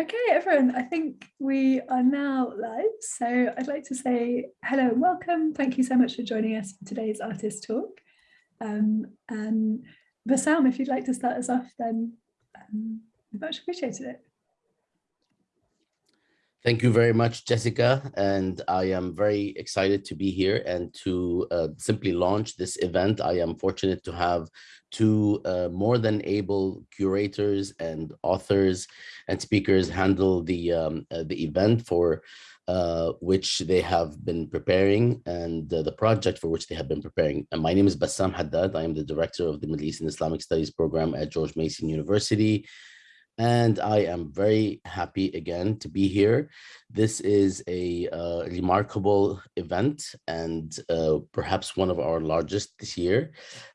Okay, everyone, I think we are now live. So I'd like to say hello and welcome. Thank you so much for joining us for today's artist talk. Um, and Bassam, if you'd like to start us off, then um, much appreciated it. Thank you very much, Jessica. And I am very excited to be here and to uh, simply launch this event. I am fortunate to have two uh, more than able curators and authors and speakers handle the, um, uh, the event for uh, which they have been preparing and the project for which they have been preparing. And my name is Bassam Haddad. I am the director of the Middle East and Islamic Studies program at George Mason University and I am very happy again to be here. This is a uh, remarkable event and uh, perhaps one of our largest this year.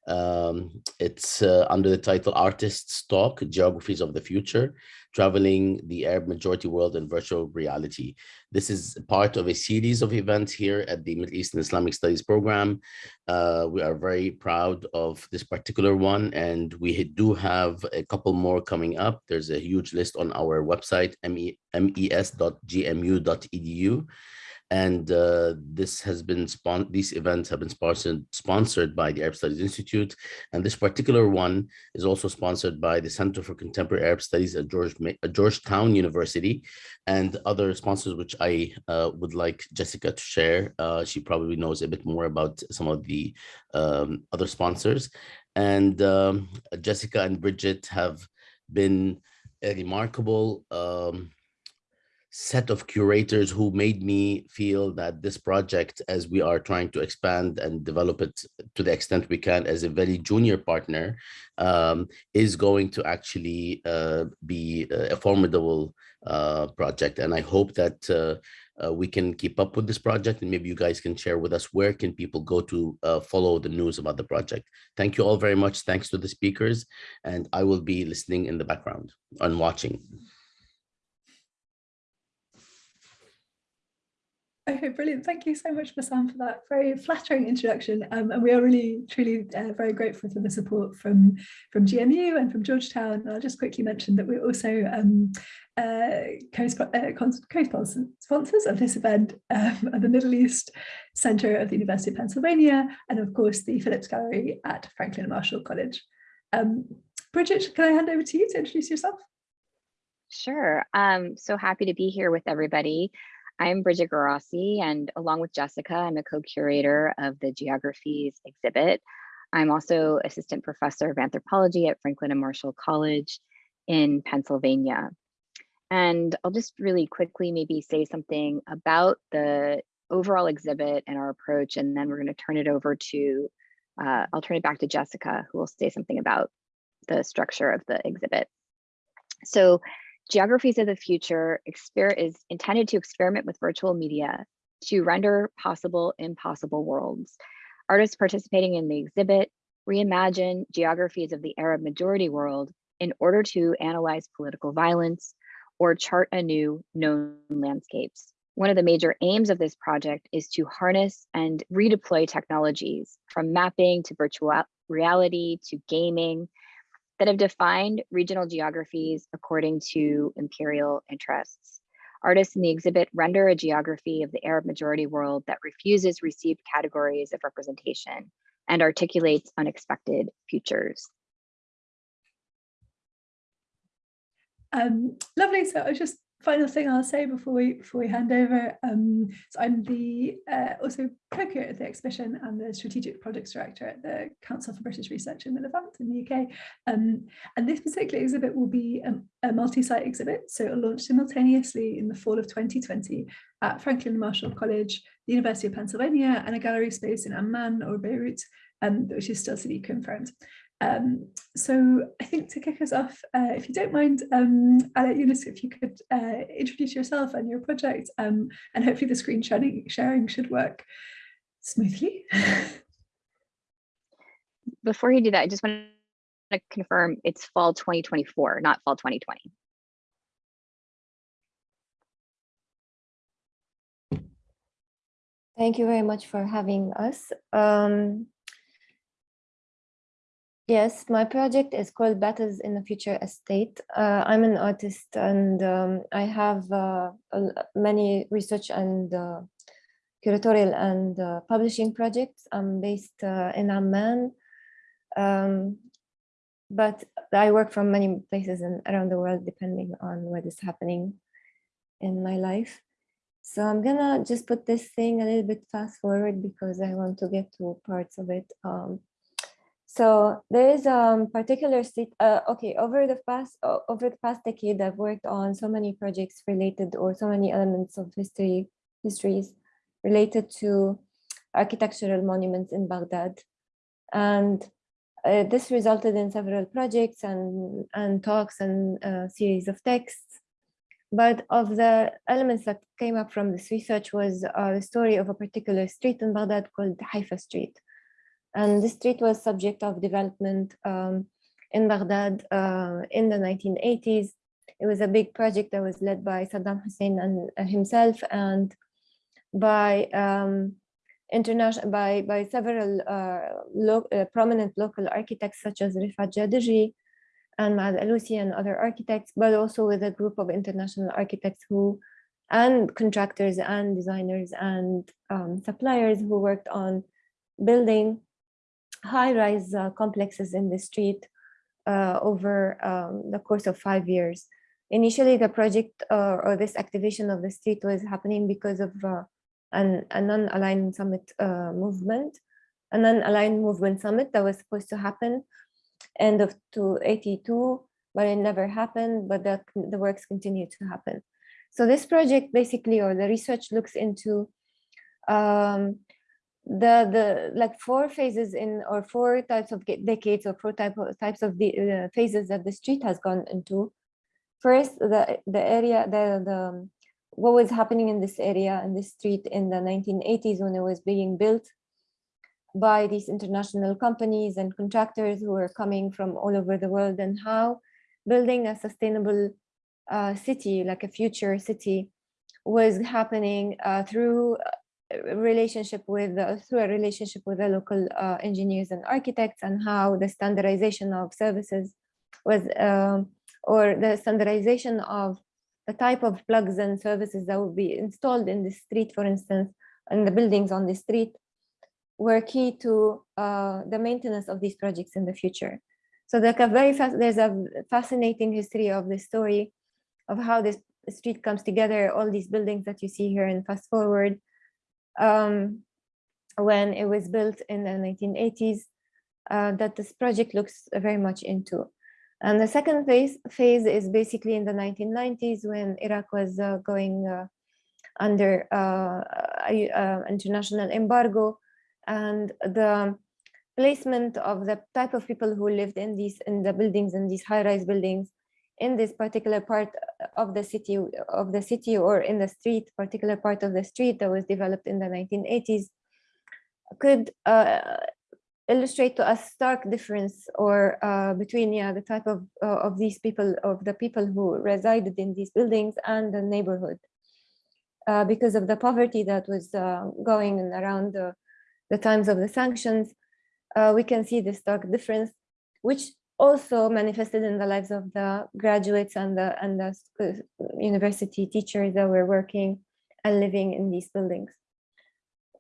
Um, it's uh, under the title Artists Talk, Geographies of the Future, Traveling the Arab Majority World in Virtual Reality. This is part of a series of events here at the Middle East and Islamic Studies program. Uh, we are very proud of this particular one, and we do have a couple more coming up. There's a huge list on our website, mes.gmu.edu and uh, this has been spon these events have been sponsored sponsored by the Arab Studies Institute and this particular one is also sponsored by the Center for Contemporary Arab Studies at George at Georgetown University and other sponsors which I uh, would like Jessica to share uh, she probably knows a bit more about some of the um, other sponsors and um, Jessica and Bridget have been a remarkable um, set of curators who made me feel that this project, as we are trying to expand and develop it to the extent we can as a very junior partner, um, is going to actually uh, be a formidable uh, project. And I hope that uh, uh, we can keep up with this project and maybe you guys can share with us where can people go to uh, follow the news about the project. Thank you all very much. Thanks to the speakers and I will be listening in the background and watching. Okay, brilliant. Thank you so much, Bassam, for that very flattering introduction. Um, and we are really, truly uh, very grateful for the support from, from GMU and from Georgetown. And I'll just quickly mention that we're also um, uh, co-sponsors uh, of this event um, at the Middle East Center of the University of Pennsylvania, and of course the Phillips Gallery at Franklin Marshall College. Um, Bridget, can I hand over to you to introduce yourself? Sure. Um, so happy to be here with everybody. I'm Bridget Guarasci, and along with Jessica, I'm a co-curator of the Geographies exhibit. I'm also assistant professor of anthropology at Franklin and Marshall College in Pennsylvania. And I'll just really quickly maybe say something about the overall exhibit and our approach, and then we're going to turn it over to, uh, I'll turn it back to Jessica, who will say something about the structure of the exhibit. So Geographies of the Future is intended to experiment with virtual media to render possible impossible worlds. Artists participating in the exhibit reimagine geographies of the Arab majority world in order to analyze political violence or chart anew known landscapes. One of the major aims of this project is to harness and redeploy technologies from mapping to virtual reality to gaming that have defined regional geographies according to imperial interests. Artists in the exhibit render a geography of the Arab majority world that refuses received categories of representation and articulates unexpected futures. Um, lovely. So I was just final thing I'll say before we before we hand over. Um, so I'm the uh, also co-curator of the exhibition and the strategic projects director at the Council for British Research in the Levant in the UK. Um, and this particular exhibit will be a, a multi-site exhibit, so it'll launch simultaneously in the fall of 2020 at Franklin Marshall College, the University of Pennsylvania, and a gallery space in Amman or Beirut, um, which is still to be confirmed. Um, so I think to kick us off, uh, if you don't mind, um, Ala Younis, if you could uh, introduce yourself and your project, um, and hopefully the screen sharing, sharing should work smoothly. Before you do that, I just want to confirm it's fall 2024, not fall 2020. Thank you very much for having us. Um, Yes, my project is called Battles in the Future Estate. Uh, I'm an artist and um, I have uh, many research and uh, curatorial and uh, publishing projects. I'm based uh, in Amman, um, but I work from many places in, around the world depending on what is happening in my life. So I'm gonna just put this thing a little bit fast forward because I want to get to parts of it. Um, so there is a um, particular state, uh, okay, over the past over the past decade, I've worked on so many projects related or so many elements of history, histories related to architectural monuments in Baghdad. And uh, this resulted in several projects and, and talks and a series of texts. But of the elements that came up from this research was uh, the story of a particular street in Baghdad called Haifa Street. And this street was subject of development um, in Baghdad uh, in the 1980s. It was a big project that was led by Saddam Hussein and uh, himself and by um, international by by several uh, lo uh, prominent local architects such as Rifat Chadirji and Maath Alousi and other architects, but also with a group of international architects who and contractors and designers and um, suppliers who worked on building high-rise uh, complexes in the street uh, over um, the course of five years. Initially, the project uh, or this activation of the street was happening because of uh, an, a non-aligned summit uh, movement, a non-aligned movement summit that was supposed to happen end of 282, but it never happened, but the, the works continue to happen. So this project basically, or the research looks into um, the the like four phases in or four types of decades or four type of, types of the uh, phases that the street has gone into. First, the the area the the what was happening in this area in this street in the 1980s when it was being built by these international companies and contractors who were coming from all over the world and how building a sustainable uh, city like a future city was happening uh, through a relationship with the, through a relationship with the local uh, engineers and architects and how the standardization of services was um, or the standardization of the type of plugs and services that would be installed in the street for instance and the buildings on the street were key to uh, the maintenance of these projects in the future. So like a very fast there's a fascinating history of the story of how this street comes together all these buildings that you see here and fast forward um, when it was built in the 1980s uh, that this project looks very much into. And the second phase, phase is basically in the 1990s when Iraq was uh, going uh, under uh, international embargo and the placement of the type of people who lived in these in the buildings in these high-rise buildings in this particular part of the city of the city or in the street particular part of the street that was developed in the 1980s could uh, illustrate to us a stark difference or uh, between yeah the type of uh, of these people of the people who resided in these buildings and the neighborhood. Uh, because of the poverty that was uh, going around the, the times of the sanctions uh, we can see this stark difference which also manifested in the lives of the graduates and the and the uh, university teachers that were working and living in these buildings.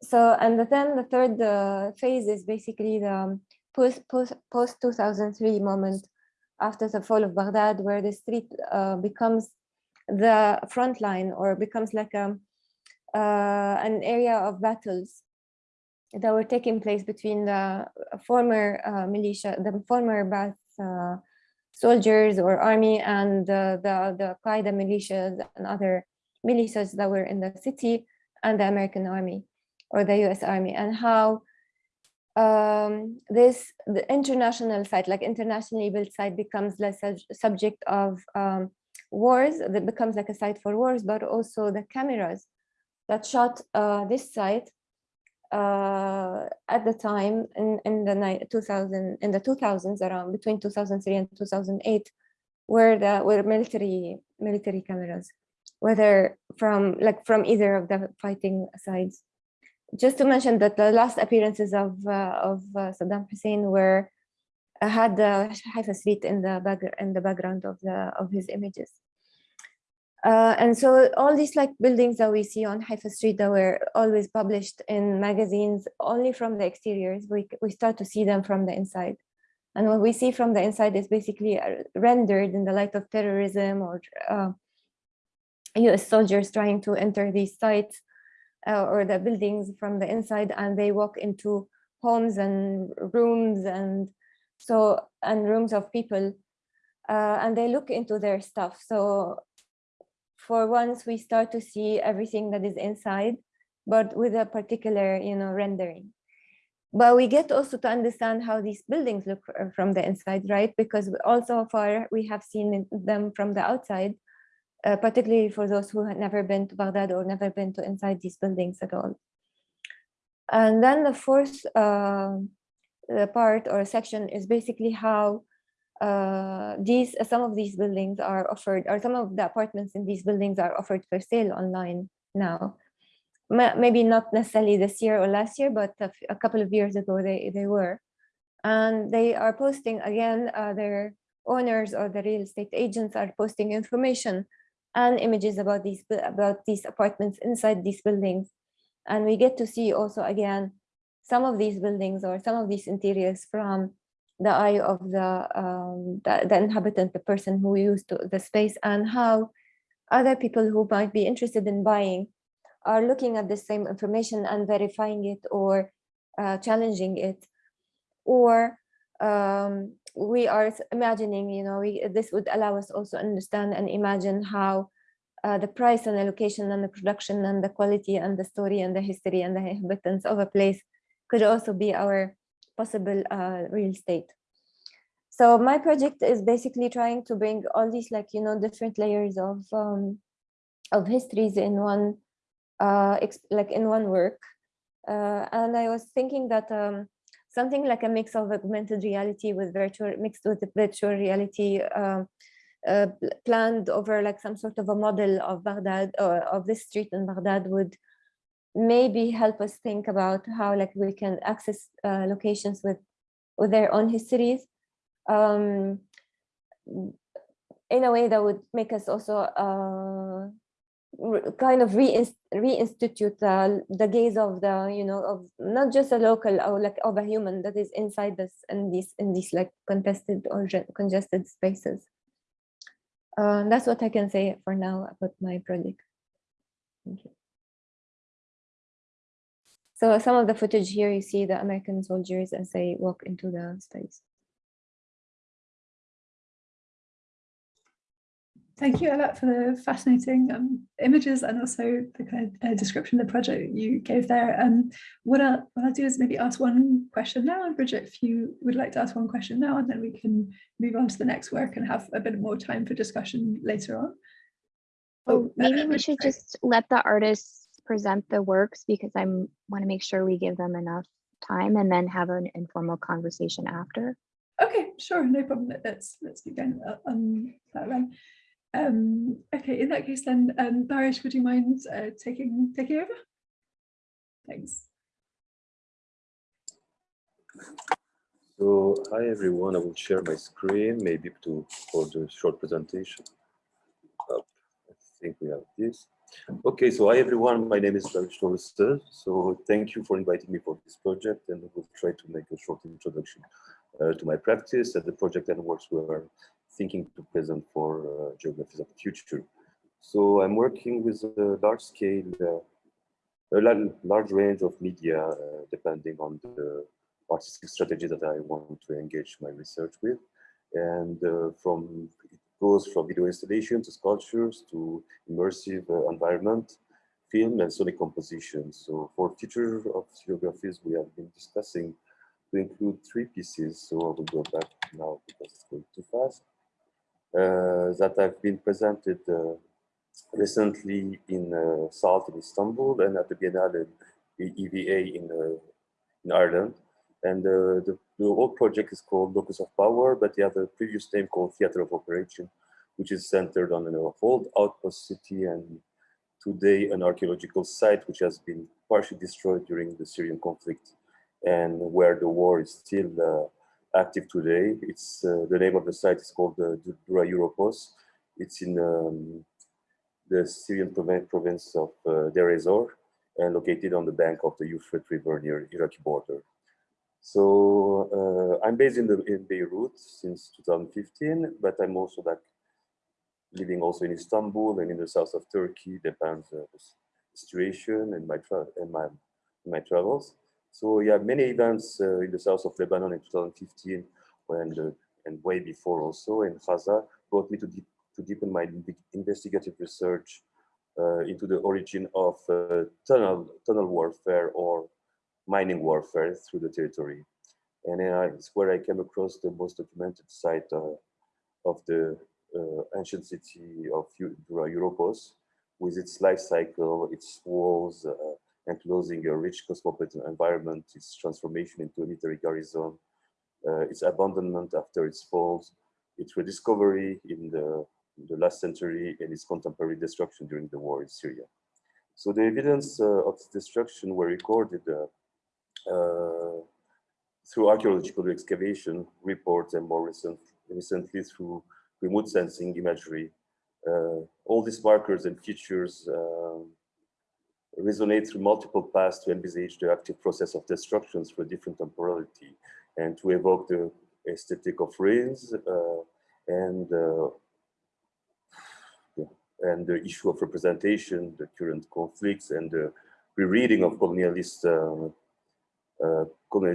So and then the third uh, phase is basically the post post post 2003 moment after the fall of Baghdad, where the street uh, becomes the front line or becomes like a uh, an area of battles that were taking place between the former uh, militia, the former Ba'ath soldiers or army and uh, the, the Qaeda militias and other militias that were in the city and the American army or the US army and how um, this the international site like internationally built site becomes less subject of um, wars that becomes like a site for wars but also the cameras that shot uh, this site uh, at the time in, in the 2000 in the 2000s around between 2003 and 2008 were the were military military cameras whether from like from either of the fighting sides just to mention that the last appearances of uh, of uh, Saddam Hussein were had the Haifa Street in the back in the background of the of his images. Uh, and so all these like buildings that we see on Haifa Street that were always published in magazines only from the exteriors, we, we start to see them from the inside. And what we see from the inside is basically uh, rendered in the light of terrorism or uh, US soldiers trying to enter these sites uh, or the buildings from the inside and they walk into homes and rooms and so and rooms of people uh, and they look into their stuff. So for once we start to see everything that is inside, but with a particular, you know, rendering. But we get also to understand how these buildings look from the inside, right? Because also far we have seen them from the outside, uh, particularly for those who had never been to Baghdad or never been to inside these buildings at all. And then the fourth uh, part or section is basically how uh, these some of these buildings are offered or some of the apartments in these buildings are offered for sale online now. Maybe not necessarily this year or last year but a, a couple of years ago they they were. And they are posting again uh, their owners or the real estate agents are posting information and images about these about these apartments inside these buildings. And we get to see also again some of these buildings or some of these interiors from the eye of the, um, the, the inhabitant, the person who used the space and how other people who might be interested in buying are looking at the same information and verifying it or uh, challenging it. Or um, we are imagining, you know, we, this would allow us also understand and imagine how uh, the price and the location and the production and the quality and the story and the history and the inhabitants of a place could also be our possible uh, real estate. So my project is basically trying to bring all these like, you know, different layers of, um, of histories in one, uh, like in one work. Uh, and I was thinking that um, something like a mix of augmented reality with virtual, mixed with virtual reality uh, uh, planned over like some sort of a model of Baghdad or of this street in Baghdad would maybe help us think about how like we can access uh, locations with with their own histories. Um, in a way that would make us also uh, kind of reinstitute uh, the gaze of the you know of not just a local or like of a human that is inside this in these in these like contested or congested spaces. Uh, that's what i can say for now about my project. Thank you so some of the footage here, you see the American soldiers as they walk into the space. Thank you, Ala, for the fascinating um, images and also the kind of uh, description of the project you gave there. Um, what, I'll, what I'll do is maybe ask one question now, and Bridget, if you would like to ask one question now, and then we can move on to the next work and have a bit more time for discussion later on. Oh, maybe uh, we should just let the artists present the works because I want to make sure we give them enough time and then have an informal conversation after. Okay, sure, no problem. Let's let's begin on that then. Um, okay, in that case then, um, Barish, would you mind uh, taking taking over? Thanks. So, hi everyone, I will share my screen maybe to for the short presentation. Uh, I think we have this. Okay, so hi everyone, my name is Barish Torster. So thank you for inviting me for this project and we'll try to make a short introduction uh, to my practice and the project and works we are thinking to present for uh, Geographies of the Future. So I'm working with a large scale, uh, a large range of media uh, depending on the artistic strategy that I want to engage my research with. And uh, from goes from video installation to sculptures to immersive uh, environment, film and sonic composition. So for future of geographies, we have been discussing to include three pieces. So I will go back now because it's going too fast. Uh, that have been presented uh, recently in uh, SALT in Istanbul and at the Biennale EVA in, uh, in Ireland. And uh, the, the old project is called Locus of Power, but they have a previous name called Theater of Operation, which is centered on an old outpost city and today an archaeological site which has been partially destroyed during the Syrian conflict and where the war is still uh, active today. It's uh, the name of the site is called uh, Dura Europos. It's in um, the Syrian province of uh, Deir ez-Zor and located on the bank of the Euphrates River near Iraqi border. So uh, I'm based in, the, in Beirut since 2015, but I'm also like living also in Istanbul and in the south of Turkey, depends on the situation and my, and my, my travels. So yeah, many events uh, in the south of Lebanon in 2015 when the, and way before also in Gaza brought me to, deep, to deepen my investigative research uh, into the origin of uh, tunnel, tunnel warfare or mining warfare through the territory. And uh, it's where I came across the most documented site uh, of the uh, ancient city of Europos with its life cycle, its walls, enclosing a rich cosmopolitan environment, its transformation into a military garrison, uh, its abandonment after its falls, its rediscovery in the, in the, last century, and its contemporary destruction during the war in Syria. So the evidence uh, of destruction were recorded uh, through archaeological excavation reports and more recent, recently through remote sensing imagery. Uh, all these markers and features um, resonate through multiple paths to envisage the active process of destructions for different temporality and to evoke the aesthetic of ruins uh, and uh, and the issue of representation, the current conflicts, and the rereading of colonialist uh, uh,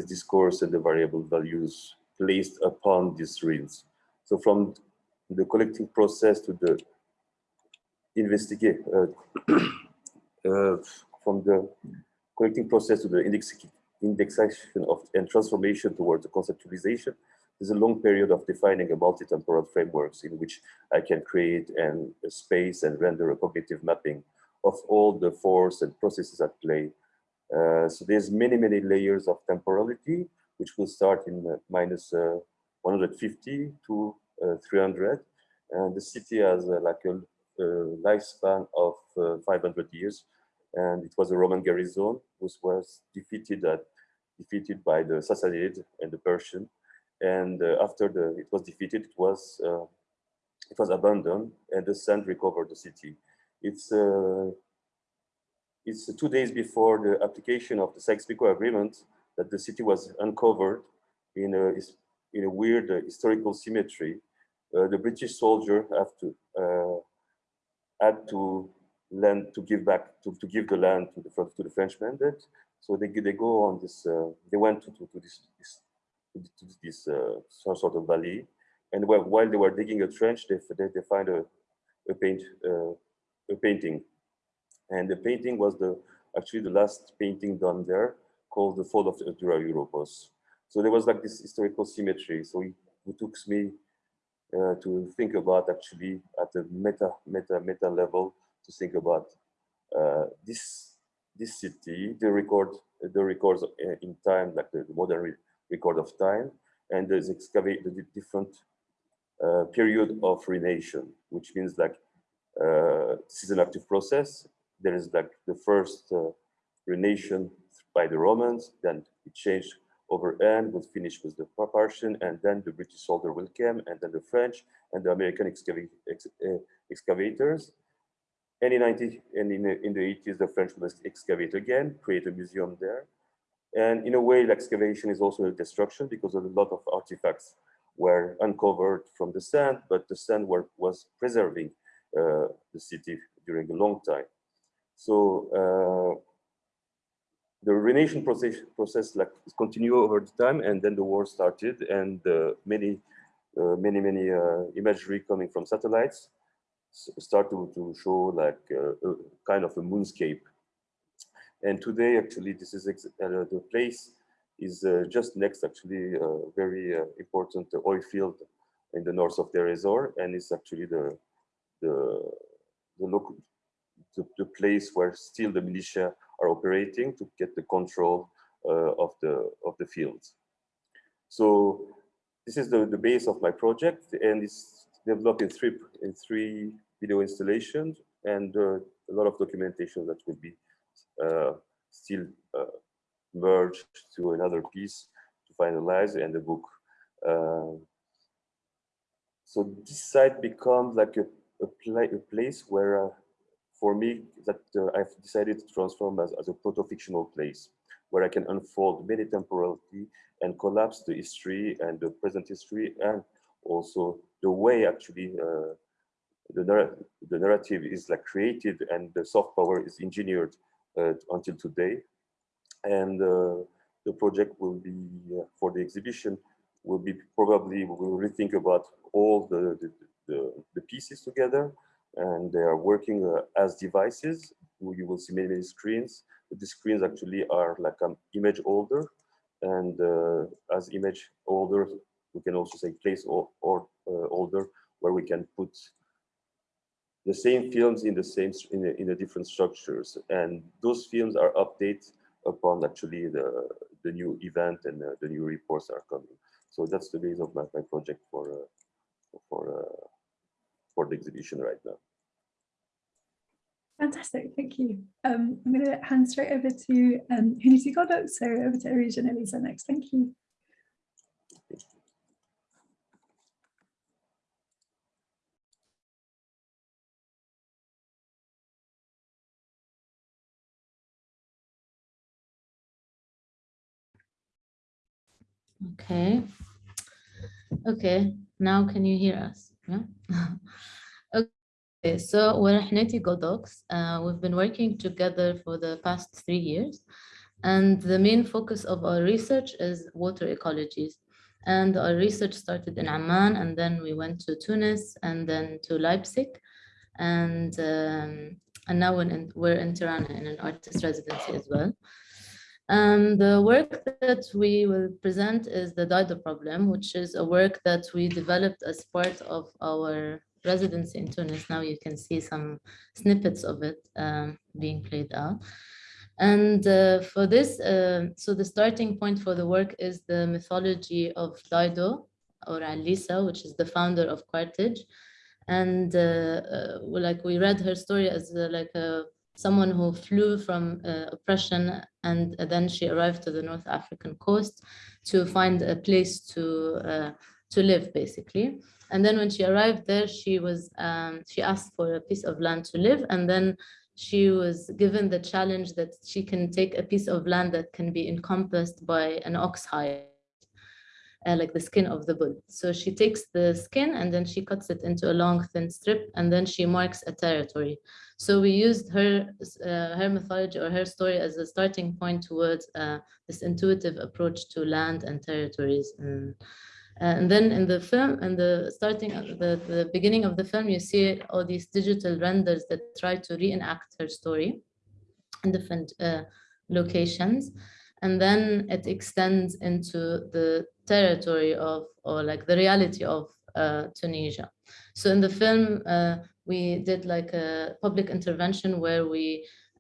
discourse and the variable values placed upon these ruins. So from the collecting process to the investigate uh, uh, from the collecting process to the index, indexation of and transformation towards the conceptualization there's a long period of defining a multi-temporal frameworks in which I can create an, a space and render a cognitive mapping of all the force and processes at play. Uh, so there's many, many layers of temporality, which will start in uh, minus, uh, 150 to uh, 300. And the city has like a, lifespan of uh, 500 years. And it was a Roman garrison, which was defeated at, defeated by the Sassanid and the Persian and after the it was defeated, it was it was abandoned, and the sand recovered the city. It's uh, it's two days before the application of the Sykes-Picot Agreement that the city was uncovered in a in a weird historical symmetry. the British soldier have to had to land to give back to, to give the land to the to the French mandate. So they they go on this. Uh, they went to, to, to this, this to this uh, some sort of valley. And while, while they were digging a trench, they, they, they find a, a, paint, uh, a painting. And the painting was the actually the last painting done there called The Fall of the Dura Europos. So there was like this historical symmetry. So it, it took me uh, to think about actually at a meta, meta, meta level to think about uh, this this city, the record, the records uh, in time, like the modern record of time, and excavate the different uh, period of ruination, which means like uh, this is an active process. There is like the first uh, ruination by the Romans, then it changed over and was finished with the Persian, and then the British soldier will come, and then the French and the American ex uh, excavators. And in, 90, and in, in the 80s, the French will excavate again, create a museum there. And in a way, the excavation is also a destruction because a lot of artifacts were uncovered from the sand, but the sand were, was preserving uh, the city during a long time. So uh, the ruination process, process like continued over the time, and then the war started, and uh, many, uh, many, many uh, imagery coming from satellites start to, to show like a kind of a moonscape. And today, actually, this is the place is uh, just next, actually, a uh, very uh, important oil field in the north of Deir and it's actually the the the local the, the, place where still the militia are operating to get the control uh, of the of the fields. So this is the the base of my project, and it's developed in three in three video installations and uh, a lot of documentation that will be uh, still uh, merged to another piece to finalize and the book Uh, so this site becomes like a, a, pla a place where, uh, for me, that uh, I've decided to transform as, as a proto-fictional place, where I can unfold many temporality and collapse the history and the present history and also the way actually uh, the, narr the narrative is like created and the soft power is engineered uh, until today. And uh, the project will be uh, for the exhibition will be probably we will rethink about all the, the, the, the pieces together and they are working uh, as devices. You will see many, many screens, the screens actually are like an image holder. And uh, as image holder, we can also say place or, or uh, holder where we can put the same films in the same in the, in the different structures. And those films are updated upon actually the, the new event and uh, the new reports are coming. So that's the base of my, my project for uh, for uh, for the exhibition right now. Fantastic, thank you. Um, I'm going to hand straight over to um, Hunisi Godok, so over to Arija and Elisa next. Thank you. Okay. Okay, now can you hear us? Yeah. okay, so we're Hneti Godox. Uh, we've been working together for the past three years. And the main focus of our research is water ecologies. And our research started in Amman, and then we went to Tunis, and then to Leipzig. And, um, and now we're in, we're in Tirana in an artist residency as well. Um, the work that we will present is the Dido problem, which is a work that we developed as part of our residency in Tunis. Now you can see some snippets of it um, being played out. And uh, for this, uh, so the starting point for the work is the mythology of Dido or Alisa, which is the founder of Carthage. And uh, uh like we read her story as uh, like a someone who flew from uh, oppression and then she arrived to the North African coast to find a place to uh, to live basically. And then when she arrived there, she was um, she asked for a piece of land to live, and then she was given the challenge that she can take a piece of land that can be encompassed by an ox hide uh, like the skin of the bull. So she takes the skin and then she cuts it into a long thin strip and then she marks a territory. So we used her, uh, her mythology or her story as a starting point towards uh, this intuitive approach to land and territories. And, uh, and then in the film, in the starting, the, the beginning of the film, you see all these digital renders that try to reenact her story in different uh, locations and then it extends into the territory of, or like the reality of uh, Tunisia. So in the film, uh, we did like a public intervention where we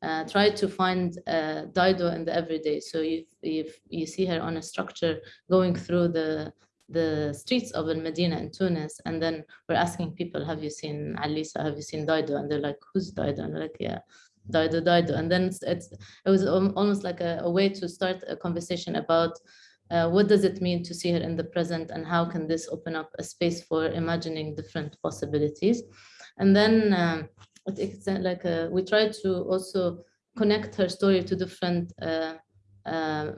uh, tried to find uh, Dido in the everyday. So if, if you see her on a structure going through the the streets of Al Medina in Tunis, and then we're asking people, have you seen Alisa, have you seen Dido? And they're like, who's Dido? And like, yeah, Dido, Dido. And then it's, it's it was almost like a, a way to start a conversation about uh, what does it mean to see her in the present and how can this open up a space for imagining different possibilities? And then um, it's like a, uh, we try to also connect her story to different uh, uh,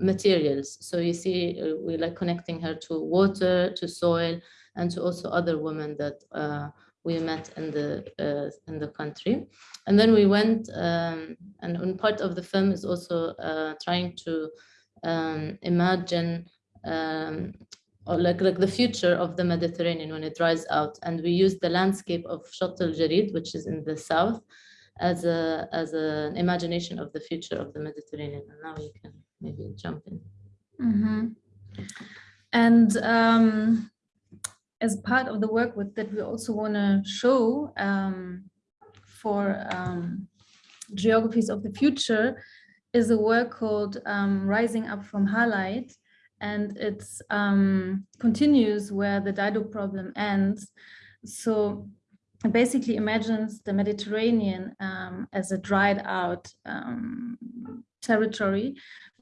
materials. So you see uh, we like connecting her to water to soil and to also other women that uh, we met in the in the country. And then we went um, and part of the film is also trying to um, imagine um, or like, like the future of the Mediterranean when it dries out. And we use the landscape of Chott el Djerid, which is in the south, as a as an imagination of the future of the Mediterranean. And now you can maybe jump in. Mm -hmm. And um, as part of the work with, that we also want to show um, for um, geographies of the future is a work called um, Rising Up from Halite, and it um, continues where the Dido problem ends. So it basically imagines the Mediterranean um, as a dried out um, territory,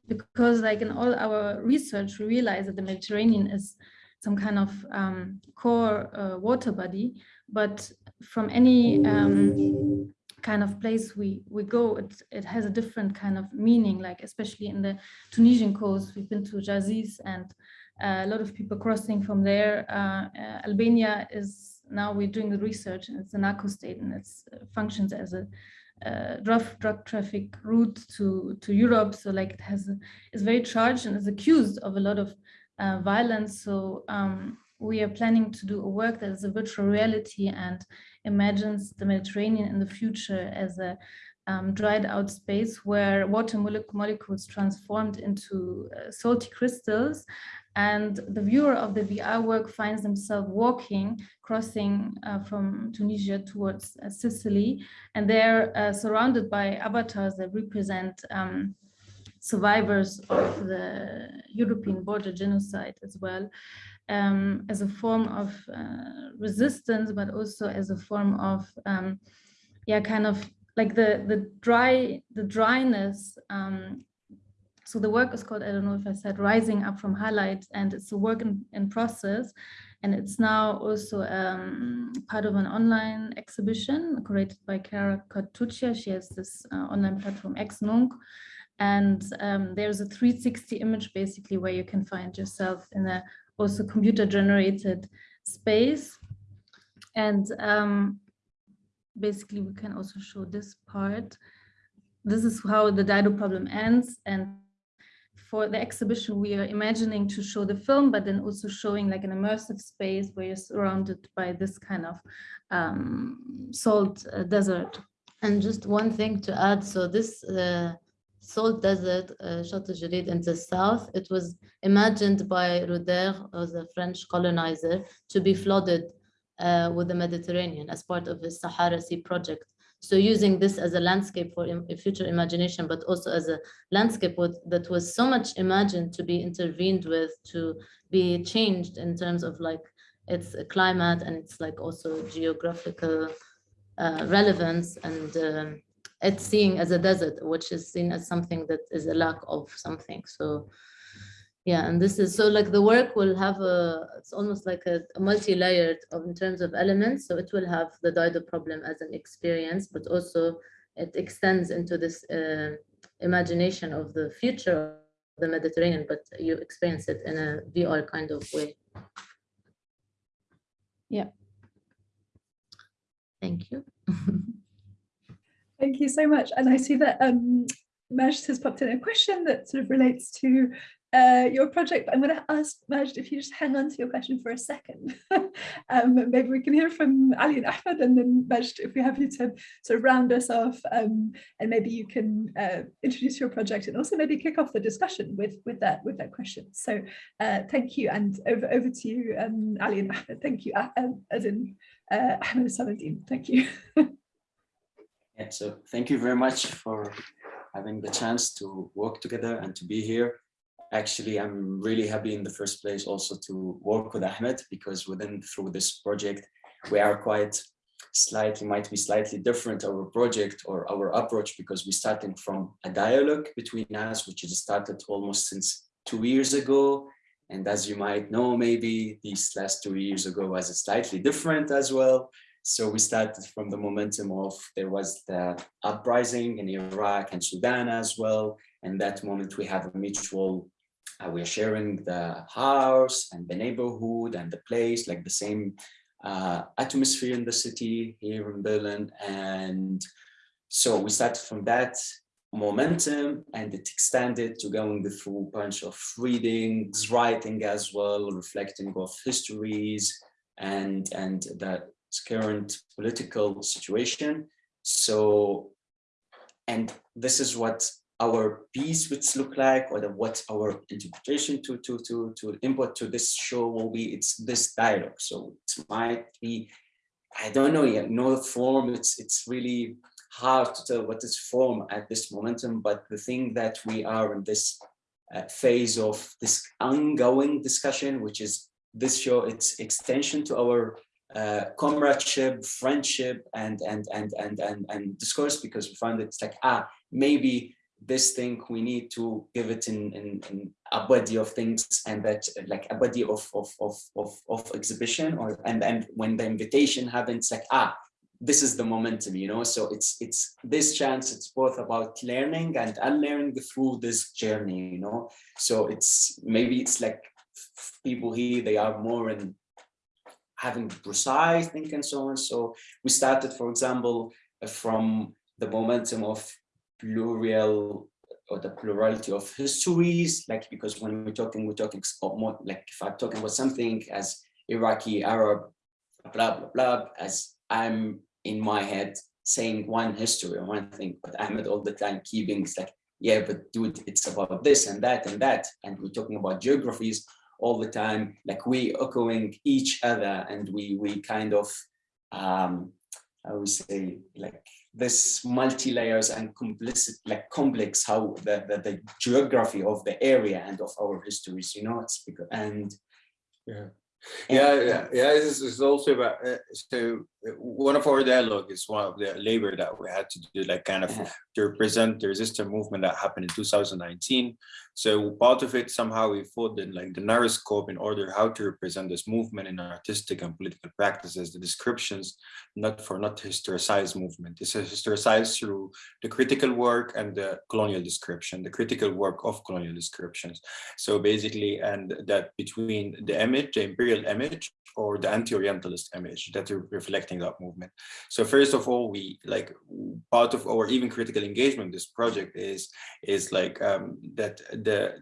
because like in all our research, we realize that the Mediterranean is some kind of um, core uh, water body, but from any um, kind of place we we go, it it has a different kind of meaning. Like especially in the Tunisian coast, we've been to Zarzis and uh, a lot of people crossing from there. Uh, uh, Albania is now we're doing the research, and it's an narco state, and it functions as a uh, drug drug traffic route to to Europe. So like it has a, is very charged and is accused of a lot of uh, violence. So um, we are planning to do a work that is a virtual reality and imagines the Mediterranean in the future as a um, dried out space where water molecules transformed into uh, salty crystals. And the viewer of the VR work finds themselves walking, crossing uh, from Tunisia towards uh, Sicily, and they're uh, surrounded by avatars that represent um, survivors of the European border genocide as well, um, as a form of uh, resistance, but also as a form of, um, yeah, kind of like the the dry the dryness um, so the work is called, I don't know if I said, Rising Up from Highlights, and it's a work in, in process. And it's now also um, part of an online exhibition curated by Chiara Cartuccia. She has this uh, online platform, Ex-Nunc. And um, there's a 360 image basically where you can find yourself in a also computer generated space. And um, basically we can also show this part. This is how the Dido problem ends. And for the exhibition, we are imagining to show the film, but then also showing like an immersive space where you're surrounded by this kind of um, salt uh, desert. And just one thing to add, so this uh, salt desert, uh, Chateau in the south, it was imagined by Roudaire, the French colonizer, to be flooded uh, with the Mediterranean as part of his Sahara Sea project. So using this as a landscape for future imagination, but also as a landscape with, that was so much imagined to be intervened with, to be changed in terms of like its climate and it's like also geographical uh, relevance and um, it's seen as a desert, which is seen as something that is a lack of something. So yeah and this is so like the work will have a it's almost like a, a multi-layered of in terms of elements. So it will have the Dido problem as an experience but also it extends into this uh, imagination of the future of the Mediterranean but you experience it in a VR kind of way. Yeah. Thank you thank you so much and I see that um Majd has popped in a question that sort of relates to uh, your project. but I'm going to ask Majd if you just hang on to your question for a second. um, maybe we can hear from Ali and Ahmed and then Majd, if we have you to sort of round us off um, and maybe you can uh, introduce your project and also maybe kick off the discussion with, with, that, with that question. So uh, thank you and over, over to you, um, Ali and Ahmed. Thank you, uh, um, as in uh, Ahmed Saladin. Thank you. yeah, so thank you very much for having the chance to work together and to be here. Actually i'm really happy in the first place also to work with ahmed because within through this project we are quite slightly might be slightly different our project or our approach because we're starting from a dialogue between us which is started almost since two years ago. And as you might know maybe these last two years ago was slightly different as well so we started from the momentum of there was the uprising in iraq and sudan as well and that moment we have a mutual uh, we're sharing the house and the neighborhood and the place, like the same uh, atmosphere in the city here in Berlin. And so we started from that momentum and it extended to going through a bunch of readings, writing as well, reflecting of histories and, and the current political situation. So, and this is what our piece would look like or the, what our interpretation to, to, to, to input to this show will be, it's this dialogue. So it might be, I don't know yet, no form, it's, it's really hard to tell what is form at this momentum, but the thing that we are in this uh, phase of this ongoing discussion, which is this show, it's extension to our uh, comradeship, friendship, and and and and and and discourse because we found it's like ah maybe this thing we need to give it in, in, in a body of things and that like a body of of of of, of exhibition or and and when the invitation happens like ah this is the momentum you know? So it's it's this chance it's both about learning and unlearning through this journey you know? So it's maybe it's like people here they are more in having precise think and so on so we started for example uh, from the momentum of plural or the plurality of histories, like because when we're talking, we're talking more like if I'm talking about something as Iraqi, Arab, blah, blah, blah, as I'm in my head saying one history or one thing, but Ahmed all the time keeping it's like, yeah, but dude, it's about this and that and that. And we're talking about geographies all the time, like we echoing each other and we we kind of um I would say like this multi-layers and complicit like complex how the, the, the geography of the area and of our histories you know it's because and yeah. Yeah yeah yeah this is also about uh, so one of our dialogue is one of the labor that we had to do like kind of Uh-huh. to represent the resistance movement that happened in 2019 so part of it somehow we thought in like the narrow scope in order how to represent this movement in artistic and political practices the descriptions not for not historicized movement. It's historicized through the critical work and the colonial description the critical work of colonial descriptions. So basically and that between the image the imperial image or the anti-orientalist image that are reflecting that movement. So first of all we like part of our even critical engagement this project is is like um that the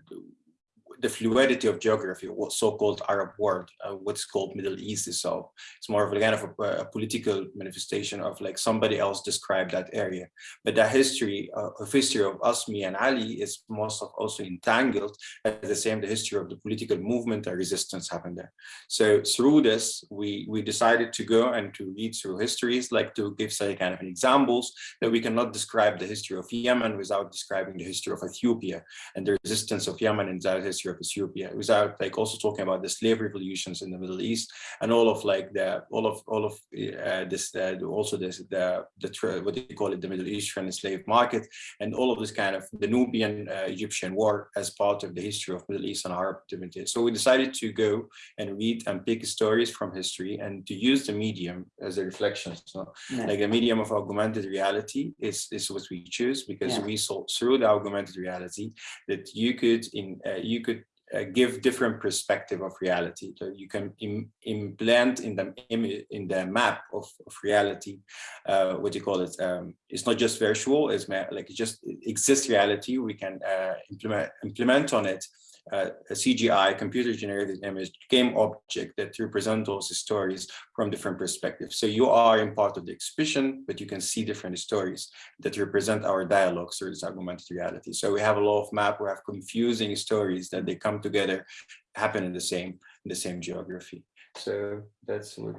the fluidity of geography, what so-called Arab world, uh, what's called Middle East itself. It's more of a kind of a, a political manifestation of like somebody else described that area. But the history uh, of history of us, me and Ali is most of also entangled at the same the history of the political movement and resistance happened there. So through this, we we decided to go and to read through histories, like to give say kind of examples that we cannot describe the history of Yemen without describing the history of Ethiopia and the resistance of Yemen in that history of Ethiopia without like also talking about the slave revolutions in the Middle East and all of like the all of all of uh, this uh, also this the the what do you call it the Middle Eastern slave market and all of this kind of the Nubian uh, Egyptian war as part of the history of Middle East and Arab. So we decided to go and read and pick stories from history and to use the medium as a reflection. So Yeah. like a medium of augmented reality is is what we choose because Yeah. we saw through the augmented reality that you could in uh, you could uh, give different perspective of reality. So you can Im implant in the in the map of, of reality uh, what you call it um, it's not just virtual it's like it just exists reality we can uh, implement implement on it uh, a CGI, computer generated image, game object that represent those stories from different perspectives. So you are in part of the exhibition, but you can see different stories that represent our dialogues through this augmented reality. So we have a lot of map, we have confusing stories that they come together, happen in the same in the same geography. So that's what.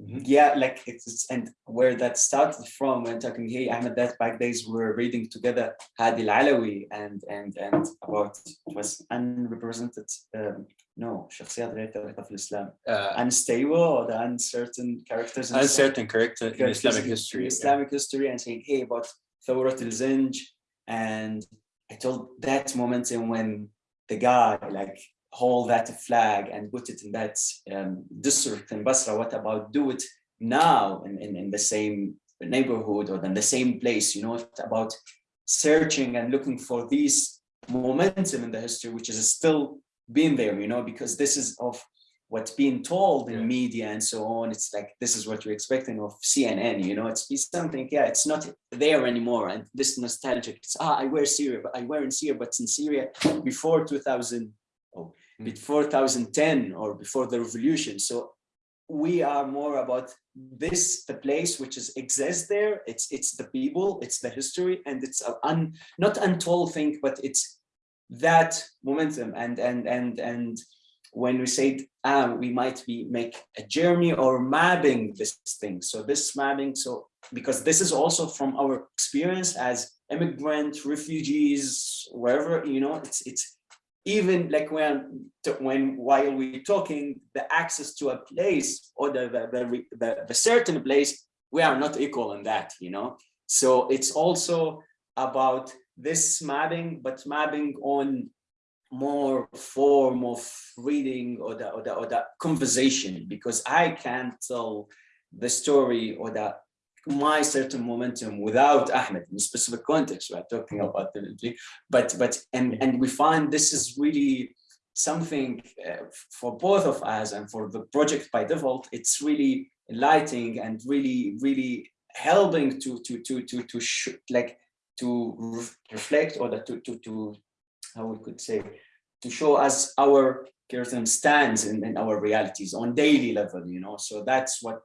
Mhm. yeah like it's it's- and where that started from when talking hey Ahmed that back days we were reading together Hadi Alawi and and and about it was unrepresented um, no شخصيات غير تاريخها في الإسلام Uh, unstable or the uncertain characters in Islam. uncertain character in characters Islamic in- history. in yeah. Islamic history and saying hey about Thawrat al-Zinj and I told that momentum when the guy like hold that flag and put it in that um, district in Basra what about do it now in, in, in the same neighborhood or in the same place you know what about searching and looking for these momentum in the history which is still being there you know because this is of what's being told in Yeah. media and so on it's like this is what you're expecting of cnn you know it's it's something yeah it's not there anymore and this nostalgic it's ah i wear syria but i wear in syria but in syria before 2000 oh Mm. Before 2010 or before the revolution. So we are more about this the place which is exists there. It's it's the people it's the history and it's a un, not untold thing but it's that momentum. And and and and when we say ah, we might be make a journey or mapping this thing. So this mapping so because this is also from our experience as immigrant refugees wherever you know it's it's even like when when while we're talking the access to a place or the the, the, the, certain place we are not equal in that you know? So it's also about this mapping, but mapping on more form of reading or the, or the, or the conversation, because I can't tell the story or the my certain momentum without Ahmed in a specific context we're talking about the but but and and we find this is really something uh, for both of us and for the project by default it's really enlightening and really really helping to to to to to like to re reflect or to to to how we could say to show us our curriculum stands in, in our realities on daily level you know? So that's what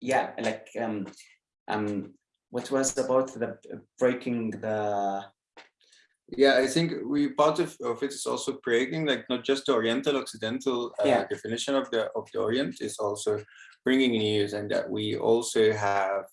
yeah like um um what was about the breaking the yeah i think we part of, of it is also breaking like not just the oriental occidental uh, yeah. definition of the of the orient is also bringing news and that we also have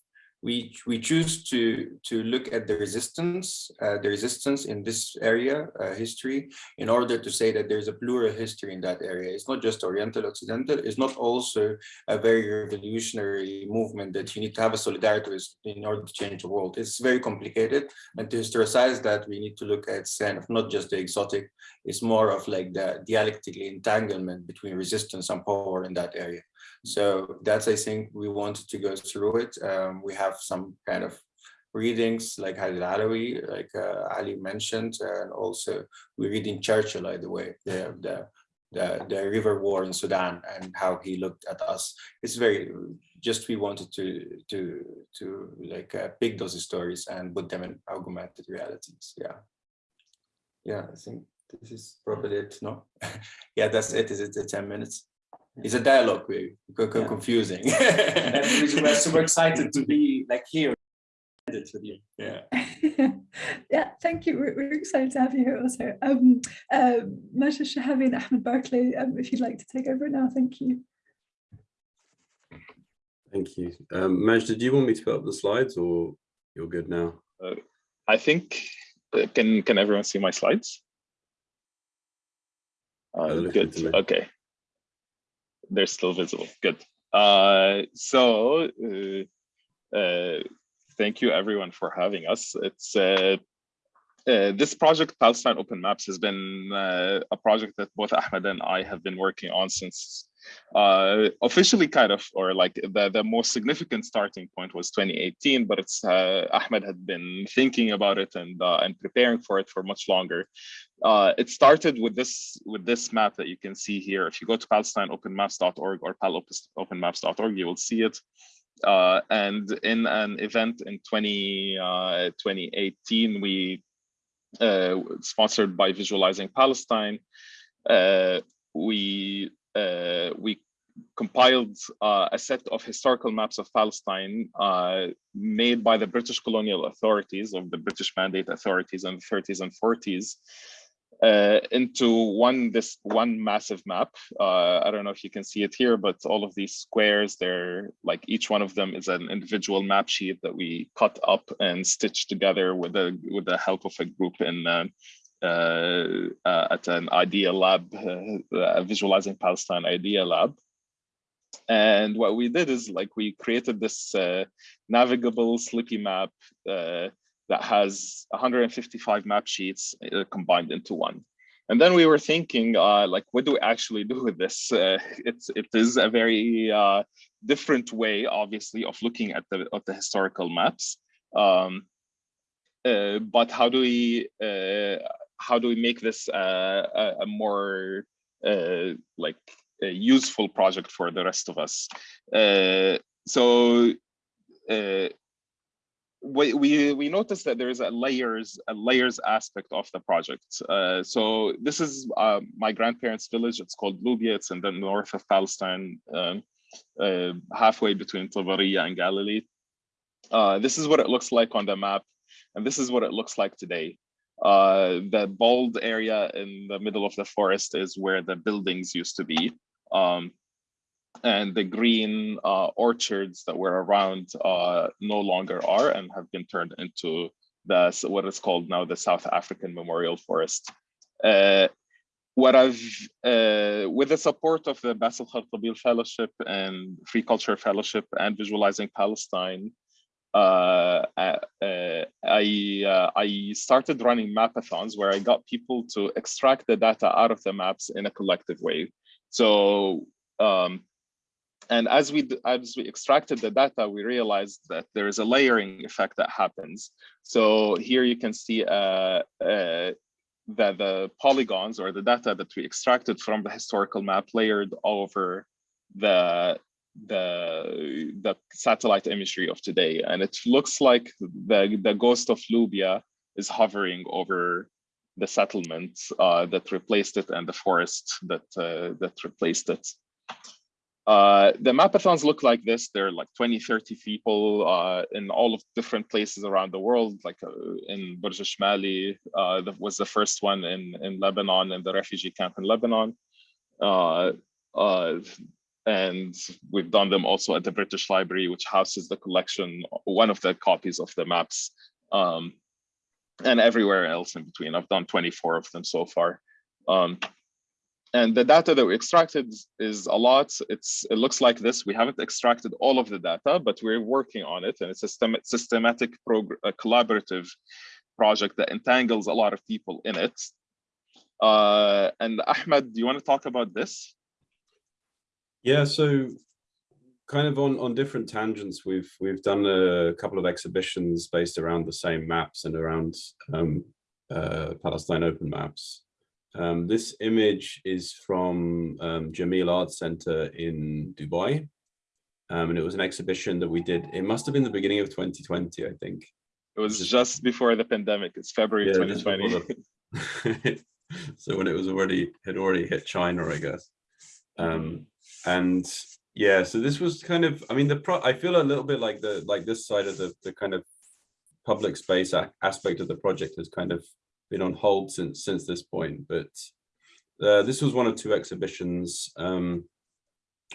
we we choose to to look at the resistance uh, the resistance in this area uh, history in order to say that there's a plural history in that area. It's not just oriental occidental. It's not also a very revolutionary movement that you need to have a solidarity with in order to change the world. It's very complicated and to historicize that we need to look at kind of not just the exotic. It's more of like the dialectical entanglement between resistance and power in that area so that's, I think, we wanted to go through it. Um, we have some kind of readings like Halid Alawi, like uh, Ali mentioned, and also we're reading Churchill, by the way, the, the, the, the river war in Sudan and how he looked at us. It's very, just we wanted to, to, to like uh, pick those stories and put them in augmented realities. Yeah. Yeah, I think this is probably it, no? yeah, that's it. Is it the 10 minutes? It's a dialogue very yeah. confusing. That's the reason we're super excited to be like here. With you yeah. Yeah thank you. We're, we're, excited to have you here also. Um uh Majd Shahabi and Ahmed Barclay um, if you'd like to take over now thank you. Thank you. Um Maj did you want me to put up the slides or you're good now? Uh, I think uh, can can everyone see my slides? Uh, good. okay they're still visible. Good. Uh, so uh, uh, thank you everyone for having us. It's uh, uh, this project, Palestine Open Maps, has been uh, a project that both Ahmed and I have been working on since uh, officially kind of, or like the, the most significant starting point was 2018, but it's uh, Ahmed had been thinking about it and uh, and preparing for it for much longer. Uh, it started with this with this map that you can see here. If you go to palestineopenmaps.org or palopenmaps.org, you will see it. Uh, and in an event in 20, 2018, we sponsored by Visualizing Palestine, we uh, we compiled uh, a set of historical maps of Palestine uh, made by the British colonial authorities of the British Mandate authorities in the 30s and 40s uh, into one this one massive map. Uh, I don't know if you can see it here, but all of these squares, they're like each one of them is an individual map sheet that we cut up and stitched together with the with the help of a group in uh, uh, uh, at an idea lab, uh, visualizing Palestine idea lab. And what we did is like we created this navigable slippy map that has 155 map sheets combined into one. And then we were thinking, uh, like, what do we actually do with this? Uh, it's it is a very uh, different way, obviously, of looking at the at the historical maps. Um, but how do we how do we make this uh, a, a, more uh, like a useful project for the rest of us? Uh, so uh, we, we we noticed that there is a layers a layers aspect of the project. Uh, so this is uh, my grandparents' village. It's called Lubia. It's in the north of Palestine, um, halfway between Tabariya and Galilee. this is what it looks like on the map, and this is what it looks like today. Uh, the bold area in the middle of the forest is where the buildings used to be. Um, and the green uh, orchards that were around uh, no longer are and have been turned into the what is called now the South African Memorial Forest. Uh, what I've, uh, with the support of the Bassel Khartabil Fellowship and Free Culture Fellowship and Visualizing Palestine, uh, uh, I, uh, I started running mapathons where I got people to extract the data out of the maps in a collective way. So, um, and as we as we extracted the data, we realized that there is a layering effect that happens. So here you can see uh, uh, that the polygons or the data that we extracted from the historical map layered over the the the satellite imagery of today and it looks like the the ghost of lubia is hovering over the settlement uh, that replaced it and the forest that uh, that replaced it uh, the mapathons look like this. They're like 20, 30 people uh, in all of different places around the world, like uh, in Burj Shmali uh, that was the first one in, in Lebanon, in the refugee camp in Lebanon. And we've done them also at the British Library, which houses the collection, one of the copies of the maps, um, and everywhere else in between. I've done 24 of them so far. Um, and the data that we extracted is a lot. It's It looks like this. We haven't extracted all of the data, but we're working on it. And it's a system, systematic, a collaborative project that entangles a lot of people in it. Uh, and Ahmed, do you want to talk about this? Yeah, so kind of on on different tangents, we've we've done a couple of exhibitions based around the same maps and around um, uh, Palestine Open Maps. Um, this image is from um, Jameel Art Center in Dubai. Um, and it was an exhibition that we did. It must have been the beginning of 2020, I think. It was just before the pandemic. It's February yeah, 2020. The, so when it was already, had already hit China, I guess. Um, and yeah, so this was kind of, I mean, the pro I feel a little bit like the, like this side of the, the kind of public space aspect of the project has kind of been on hold since since this point, but uh, this was one of two exhibitions um,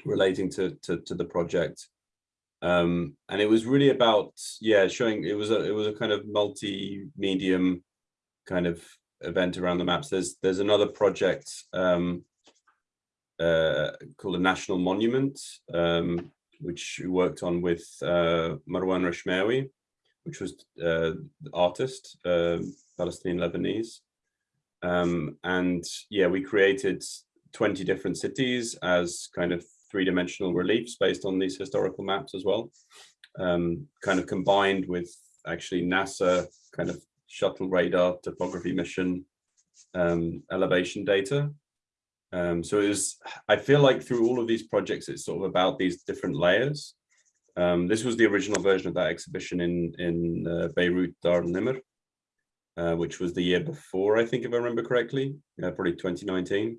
relating to, to, to the project. Um, and it was really about, yeah, showing it was a it was a kind of multi-medium kind of event around the maps. There's there's another project um, uh, called a national monument, um, which we worked on with uh, Marwan Rechmaoui, which was uh, the artist, uh, Palestinian Lebanese. Um, and yeah, we created 20 different cities as kind of three-dimensional reliefs based on these historical maps as well, um, kind of combined with actually NASA kind of shuttle radar topography mission um, elevation data. Um, so it was, I feel like through all of these projects, it's sort of about these different layers. Um, this was the original version of that exhibition in, in uh, Beirut Dar Nimr, uh, which was the year before, I think, if I remember correctly, uh, probably 2019.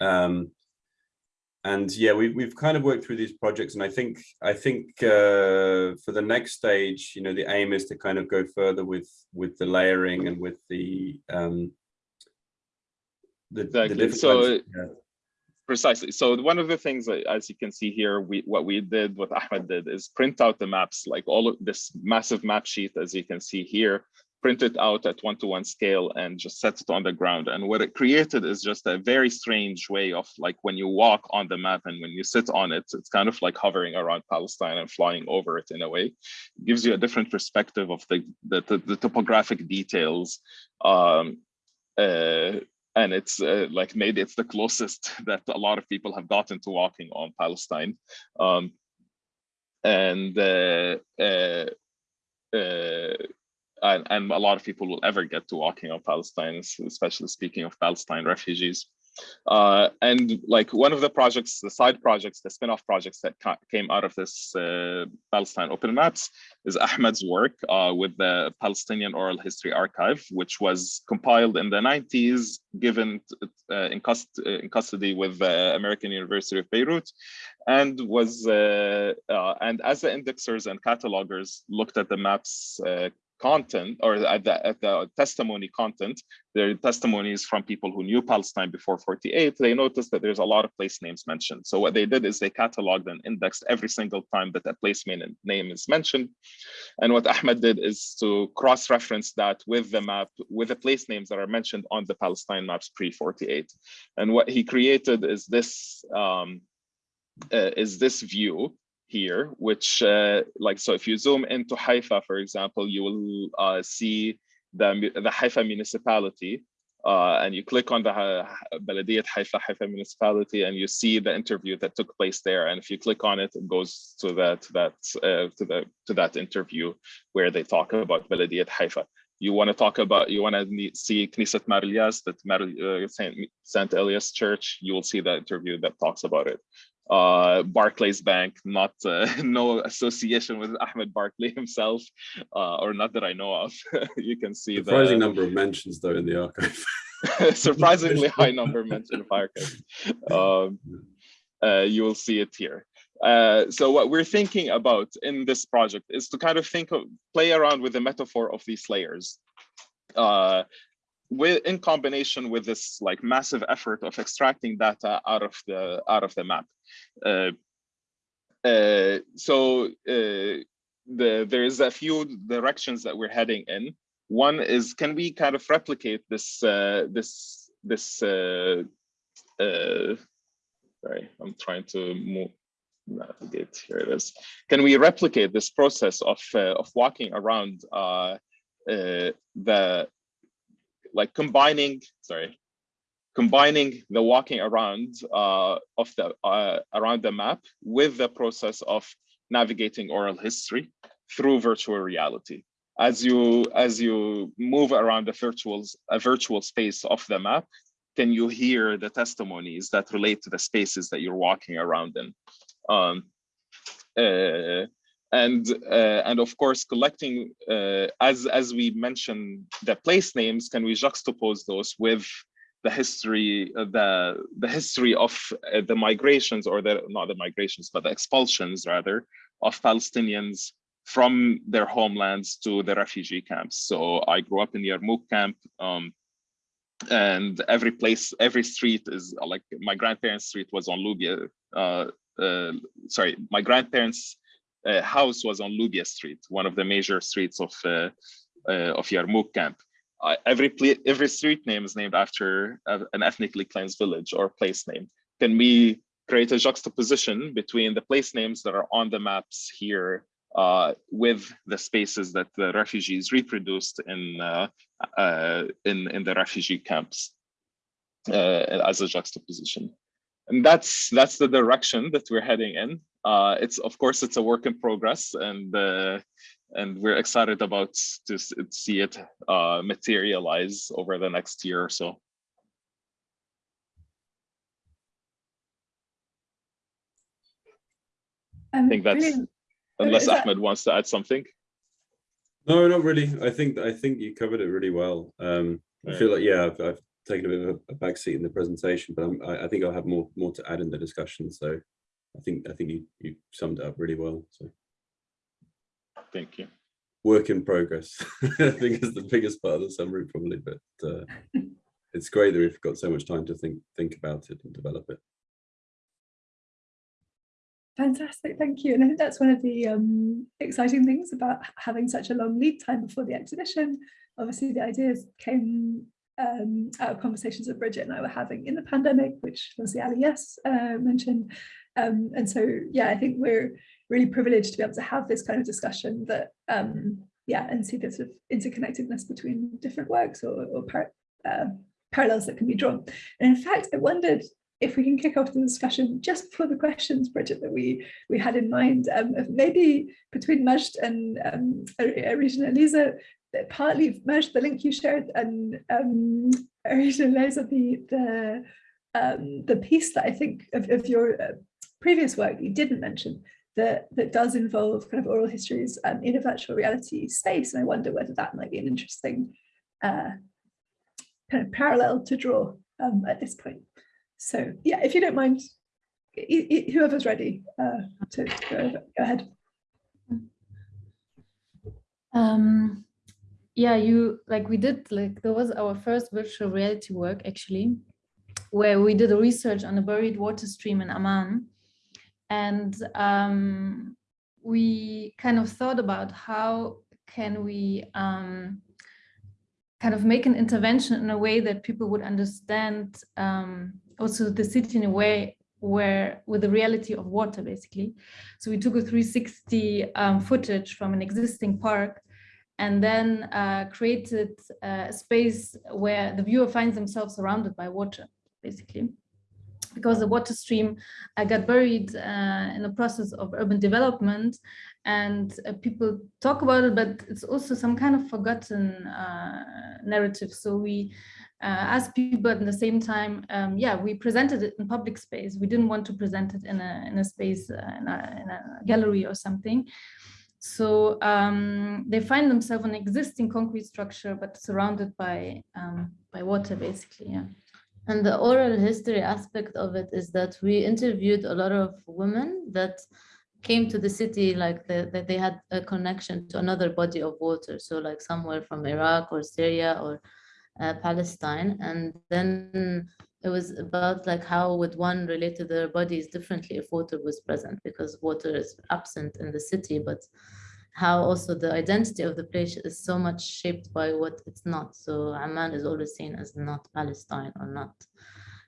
Um, and yeah, we, we've kind of worked through these projects, and I think I think uh, for the next stage, you know, the aim is to kind of go further with with the layering and with the um, the, exactly. The so yeah. precisely. So one of the things, as you can see here, we what we did, what Ahmed did, is print out the maps, like all of this massive map sheet, as you can see here, print it out at one-to-one scale and just set it on the ground. And what it created is just a very strange way of like when you walk on the map and when you sit on it, it's kind of like hovering around Palestine and flying over it in a way. It gives you a different perspective of the, the, the, the topographic details. Um, uh, and it's uh, like maybe it's the closest that a lot of people have gotten to walking on Palestine. Um, and uh, uh, uh and, and a lot of people will ever get to walking on Palestine, especially speaking of Palestine refugees. Uh, and like one of the projects, the side projects, the spin-off projects that came out of this uh, Palestine Open Maps is Ahmed's work uh, with the Palestinian Oral History Archive, which was compiled in the 90s, given uh, in, cust in, custody with the American University of Beirut, and was uh, and as the indexers and catalogers looked at the maps content or at the, at the testimony content, there are testimonies from people who knew Palestine before 48, they noticed that there's a lot of place names mentioned. So what they did is they cataloged and indexed every single time that a place name is mentioned. And what Ahmed did is to cross-reference that with the map, with the place names that are mentioned on the Palestine maps pre-48. And what he created is this, um, uh, is this view here, which uh, like, so if you zoom into Haifa, for example, you will uh, see the, the Haifa municipality uh, and you click on the Baladiyat Haifa, Haifa municipality and you see the interview that took place there. And if you click on it, it goes to that, that uh, to, the, to that interview where they talk about Baladiyat Haifa. You want to talk about, you want to see Knesset Mar Elias, that Mar, uh, Saint Elias Church, you will see the interview that talks about it uh, Barclays Bank, not uh, no association with Ahmed Barclay himself, uh, or not that I know of. you can see the surprising the, number of mentions though in the archive. surprisingly high number mentioned of archive. Um, uh, you will see it here. Uh, so what we're thinking about in this project is to kind of think of play around with the metaphor of these layers. Uh, with in combination with this like massive effort of extracting data out of the out of the map. Uh, uh, so uh, the there is a few directions that we're heading in. One is can we kind of replicate this uh, this this uh, uh, sorry I'm trying to move navigate here it is. Can we replicate this process of of walking around the like combining, sorry, combining the walking around uh, of the uh, around the map with the process of navigating oral history through virtual reality. As you as you move around the virtual a virtual space of the map, can you hear the testimonies that relate to the spaces that you're walking around in? Um, uh, and uh, and of course collecting uh, as as we mentioned the place names can we juxtapose those with the history uh, the the history of uh, the migrations or the not the migrations but the expulsions rather of palestinians from their homelands to the refugee camps? So i grew up in yarmouk camp um, and every place every street is like my grandparents street was on lubia uh, uh, sorry my grandparents uh, house was on Lubia Street, one of the major streets of uh, uh, of Yarmouk camp. every every street name is named after an ethnically cleansed village or place name. Can we create a juxtaposition between the place names that are on the maps here uh, with the spaces that the refugees reproduced in uh, uh, in in the refugee camps as a juxtaposition and that's that's the direction that we're heading in. Uh, it's of course it's a work in progress, and uh, and we're excited about to see it uh, materialize over the next year or so. Um, I think that's brilliant. unless that- Ahmed wants to add something. No, not really. I think I think you covered it really well. Um, I feel like yeah, I've, I've taken a bit of a, back seat in the presentation, but I, I think I'll have more more to add in the discussion. So I think I think you you summed it up really well. So Thank you. work in progress. I think is the biggest part of the summary probably, but uh, it's great that we've got so much time to think think about it and develop it. Fantastic, thank you. And I think that's one of the um, exciting things about having such a long lead time before the exhibition. Obviously, the ideas came um, of conversations that Bridget and I were having in the pandemic, which was the yes uh, mentioned. Um, and so, yeah, I think we're really privileged to be able to have this kind of discussion that, um, yeah, and see this sort of interconnectedness between different works or, or par uh, parallels that can be drawn. And in fact, I wondered if we can kick off the discussion just before the questions, Bridget, that we we had in mind, um, maybe between Majd and um, Regina Elisa, partly merged the link you shared and um, Elisa, the the um, the piece that I think of, of your uh, previous work you didn't mention that that does involve kind of oral histories um, in a virtual reality space, and I wonder whether that might be an interesting uh, kind of parallel to draw um, at this point. So yeah, if you don't mind, whoever's ready uh, to go, go ahead. Um, yeah, you like we did like there was our first virtual reality work actually, where we did a research on a buried water stream in Amman, and um, we kind of thought about how can we um, kind of make an intervention in a way that people would understand um, also the city in a way where with the reality of water basically. So we took a 360 um, footage from an existing park and then uh, created uh, a space where the viewer finds themselves surrounded by water basically because the water stream uh, got buried uh, in the process of urban development and people talk about it, but it's also some kind of forgotten narrative. So we uh, asked people but at the same time, um, yeah, we presented it in public space. We didn't want to present it in a, in a space, uh, in a, in, a, gallery or something. So um, they find themselves an existing concrete structure, but surrounded by, um, by water, basically, yeah. And the oral history aspect of it is that we interviewed a lot of women that came to the city like that the, they had a connection to another body of water. So like somewhere from Iraq or Syria or uh, Palestine. And then it was about like how would one relate to their bodies differently if water was present because water is absent in the city, but how also the identity of the place is so much shaped by what it's not. So Amman is always seen as not Palestine or not,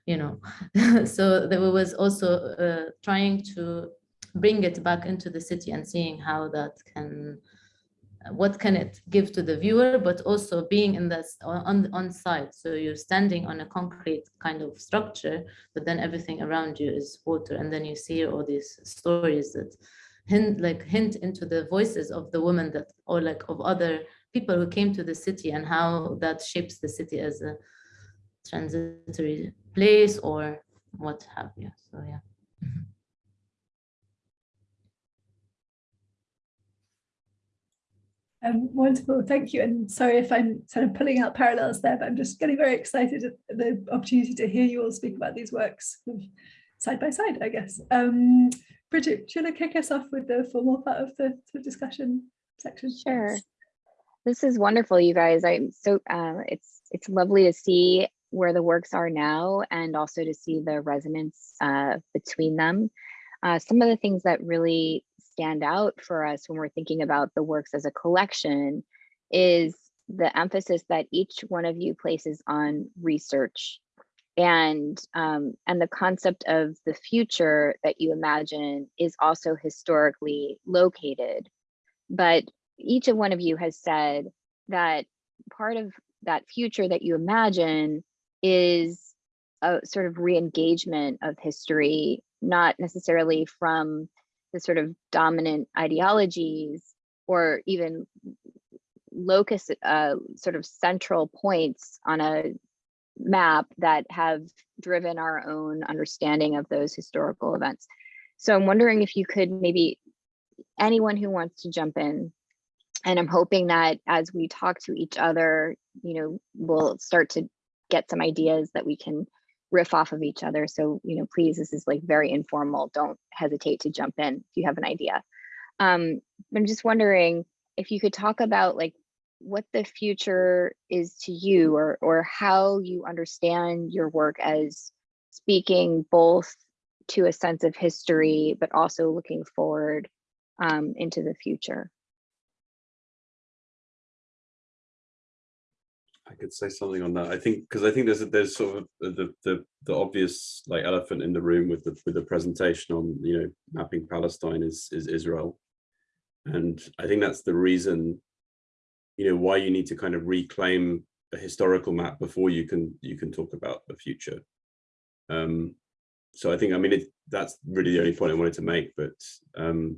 you know. so there was also uh, trying to bring it back into the city and seeing how that can, what can it give to the viewer, but also being in this on, on site. So you're standing on a concrete kind of structure, but then everything around you is water. And then you see all these stories that hint like hint into the voices of the women that or like of other people who came to the city and how that shapes the city as a transitory place or what have you so yeah mm-hmm. Um, wonderful, thank you. And sorry if I'm sort of pulling out parallels there, but I'm just getting very excited at the opportunity to hear you all speak about these works side by side, I guess. Um, Bridget, do you want to kick us off with the formal part of the, the discussion section? Sure. This is wonderful, you guys. I'm so uh, it's it's lovely to see where the works are now and also to see the resonance uh, between them. Uh, some of the things that really stand out for us when we're thinking about the works as a collection is the emphasis that each one of you places on research and um, and the concept of the future that you imagine is also historically located. But each of one of you has said that part of that future that you imagine is a sort of re-engagement of history not necessarily from the sort of dominant ideologies or even locus uh, sort of central points on a map that have driven our own understanding of those historical events. So I'm wondering if you could maybe, anyone who wants to jump in, and I'm hoping that as we talk to each other, you know, we'll start to get some ideas that we can riff off of each other. So, you know, please, this is like very informal. Don't hesitate to jump in if you have an idea. Um, I'm just wondering if you could talk about like what the future is to you or or how you understand your work as speaking both to a sense of history but also looking forward um, into the future I could say something on that. I think because I think there's a, there's sort of the, the the obvious like elephant in the room with the with the presentation on you know mapping Palestine is is Israel, and I think that's the reason you know why you need to kind of reclaim a historical map before you can you can talk about the future um so i think i mean it, that's really the only point i wanted to make but um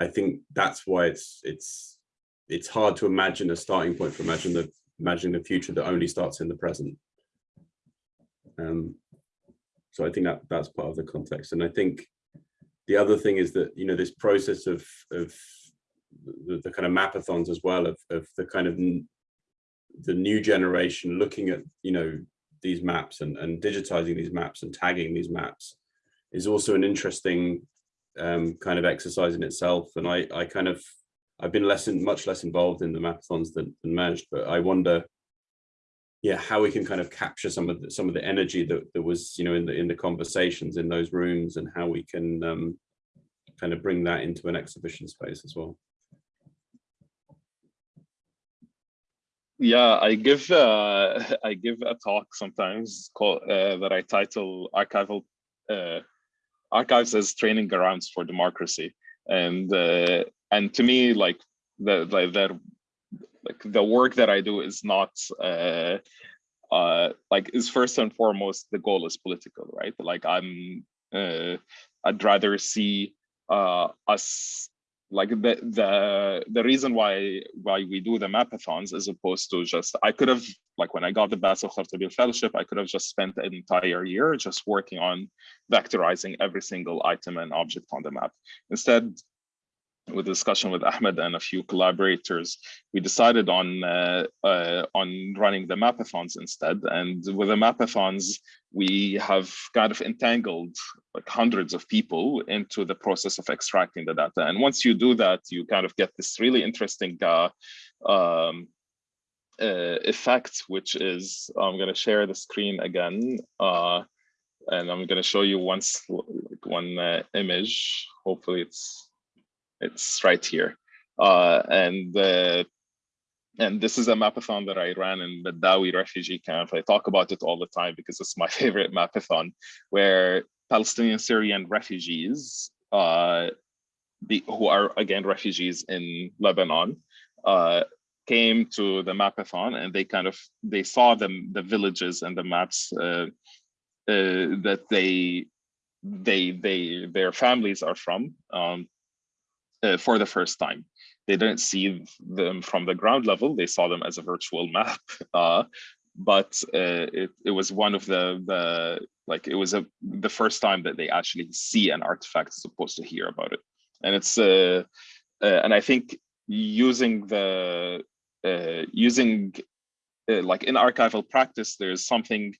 i think that's why it's it's it's hard to imagine a starting point for imagine the imagining the future that only starts in the present. Um so i think that that's part of the context. And i think the other thing is that you know this process of of the, the kind of mapathons as well of, of the kind of the new generation looking at you know these maps and, and digitizing these maps and tagging these maps is also an interesting um, kind of exercise in itself. And I, I kind of I've been less in, much less involved in the mapathons than, than Majd but I wonder yeah how we can kind of capture some of the, some of the energy that, that was you know in the in the conversations in those rooms and how we can um, kind of bring that into an exhibition space as well Yeah, I give uh, I give a talk sometimes called uh, that I title archival uh, archives as training grounds for democracy. And uh, and to me, like the the, the like the work that I do is not uh, uh, like is first and foremost the goal is political, right? Like I'm uh, I'd rather see uh, us like the the the reason why why we do the mapathons as opposed to just I could have like when I got the Bassel Khartabil fellowship I could have just spent an entire year just working on vectorizing every single item and object on the map. Instead, with discussion with Ahmed and a few collaborators, we decided on uh, uh, on running the mapathons instead. And with the mapathons, we have kind of entangled like hundreds of people into the process of extracting the data. And once you do that, you kind of get this really interesting uh, um, uh, effect, which is I'm going to share the screen again. Uh, and I'm going to show you once like one uh, image. Hopefully it's it's right here. Uh, and uh, and this is a mapathon that I ran in the Dawi refugee camp. I talk about it all the time because it's my favorite mapathon, where Palestinian Syrian refugees, uh, the, who are again refugees in Lebanon, uh, came to the mapathon and they kind of they saw them the villages and the maps uh, uh, that they they they their families are from. Um, uh, for the first time. They didn't see them from the ground level, they saw them as a virtual map. Uh, but uh, it, it was one of the, the like, it was a, the first time that they actually see an artifact as opposed to hear about it. And it's, uh, uh, and I think using the, uh, using like in archival practice, there's something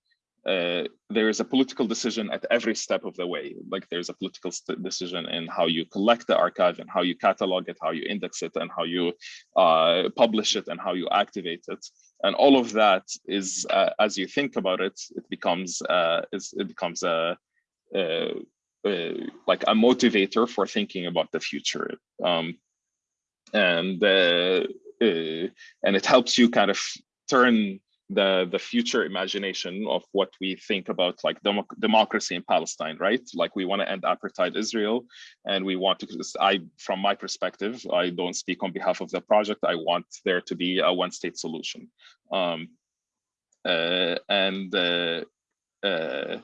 uh, there is a political decision at every step of the way. Like there's a political decision in how you collect the archive and how you catalog it, how you index it, and how you uh, publish it, and how you activate it. And all of that is, uh, as you think about it, it becomes uh, it becomes a, a, a, like a motivator for thinking about the future. Um, and uh, and it helps you kind of turn the the future imagination of what we think about like democ democracy in Palestine, right? Like we want to end apartheid Israel, and we want to. I, from my perspective, I don't speak on behalf of the project. I want there to be a one-state solution, um, uh, and uh, uh,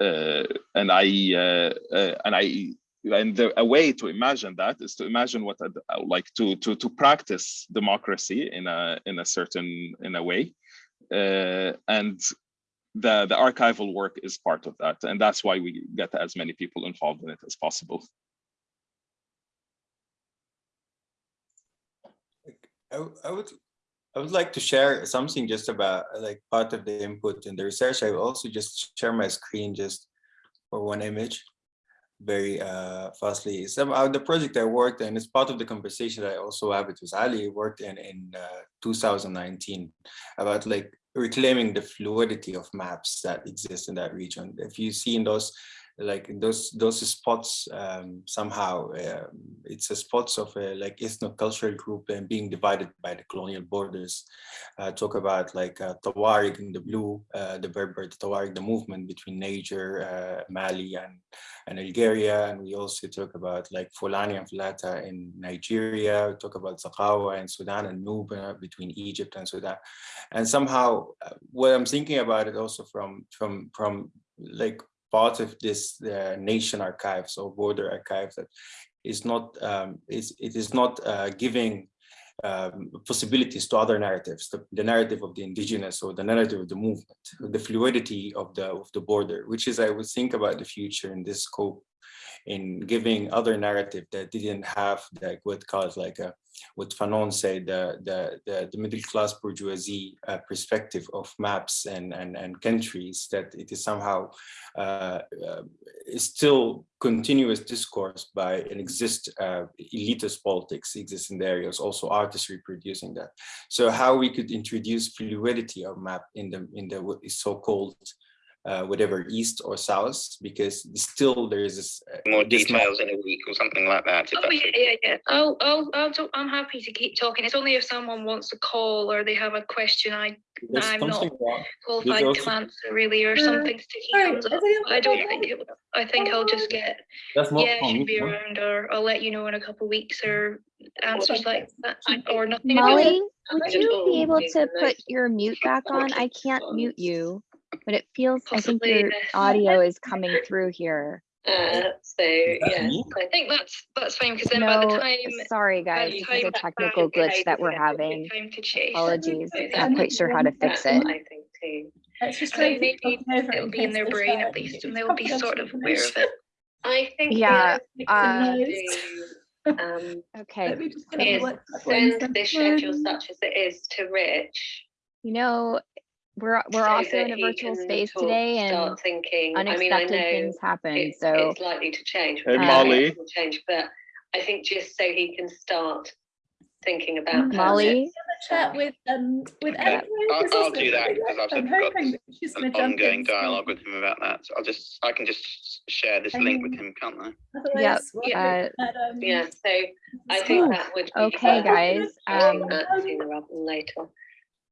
uh and I uh, uh, and I and the, a way to imagine that is to imagine what like to to to practice democracy in a in a certain in a way. Uh, and the the archival work is part of that. And that's why we get as many people involved in it as possible. I, I would I would like to share something just about like part of the input in the research. I will also just share my screen just for one image very uh, fastly. Somehow the project I worked in is part of the conversation I also have with Ali worked in in uh, 2019 about like reclaiming the fluidity of maps that exist in that region. If you see in those like those those spots um, somehow uh, it's a spots of a like ethno-cultural group and being divided by the colonial borders. Uh, talk about like uh, Tawarig in the blue uh, the Berber the Tawarig the movement between Niger uh, Mali and and Algeria. And we also talk about like Fulani and Fulata in Nigeria. We talk about Zaghawa in Sudan and Nuba between Egypt and Sudan. And somehow uh, what I'm thinking about it also from from from like part of this uh, nation archives or border archives that is not um, is it is not uh, giving um, possibilities to other narratives, the, the, narrative of the indigenous or the narrative of the movement, the fluidity of the of the border, which is I would think about the future in this scope in giving other narrative that didn't have like what calls like a, what Fanon said, the, the, the, the middle class bourgeoisie uh, perspective of maps and, and, and countries, that it is somehow uh, uh, is still continuous discourse by an exist uh, elitist politics exists in the areas, also artists reproducing that. So how we could introduce fluidity of map in the in the so-called uh, whatever east or south because still there is this uh, More this details in a week or something like that. Oh, yeah, yeah, yeah. Oh, oh, oh, so I'm happy to keep talking. It's only if someone wants to call or they have a question I, there's I'm not something wrong. qualified also- to answer really, or Uh, something sticky sorry, comes up. I don't got think it, will- I think I'll just get, That's not yeah, I should be around, or I'll let you know in a couple of weeks, or answers like that, or nothing. Molly, would you be able to put your mute back on? I can't mute you, but it feels, I think Possibly, your audio is coming through here. Uh, so, yeah. I think that's, that's fine, because then by the time. sorry guys, the this is a technical time glitch that we're having. Time to chase. Apologies, I not quite sure how to fix it. I think too. Let's just I try think maybe it it'll be in their brain at least, and they'll be sort of aware of it. I think Yeah, the uh, thing to do, um, Okay, Let me just is up what- what ones send that this schedule such as it is to Rich. you know, we're, we're so also in a virtual space today and Start thinking, I mean, I unexpected know things happen, it- so. it's likely to change. Hey, Molly. it will Change, but I think just so he can start thinking about. Mm. Molly, chat with um with Okay, Emma, I'll- I'll do that because I've I'm got hoping that she's An going to jump ongoing dialogue with him about that. So I'll just, I can just share this link with him, can't I? otherwise we'll uh, look at, um, Yeah, so I Ooh, think that would be. okay, better guys, doing um, that sooner rather than later.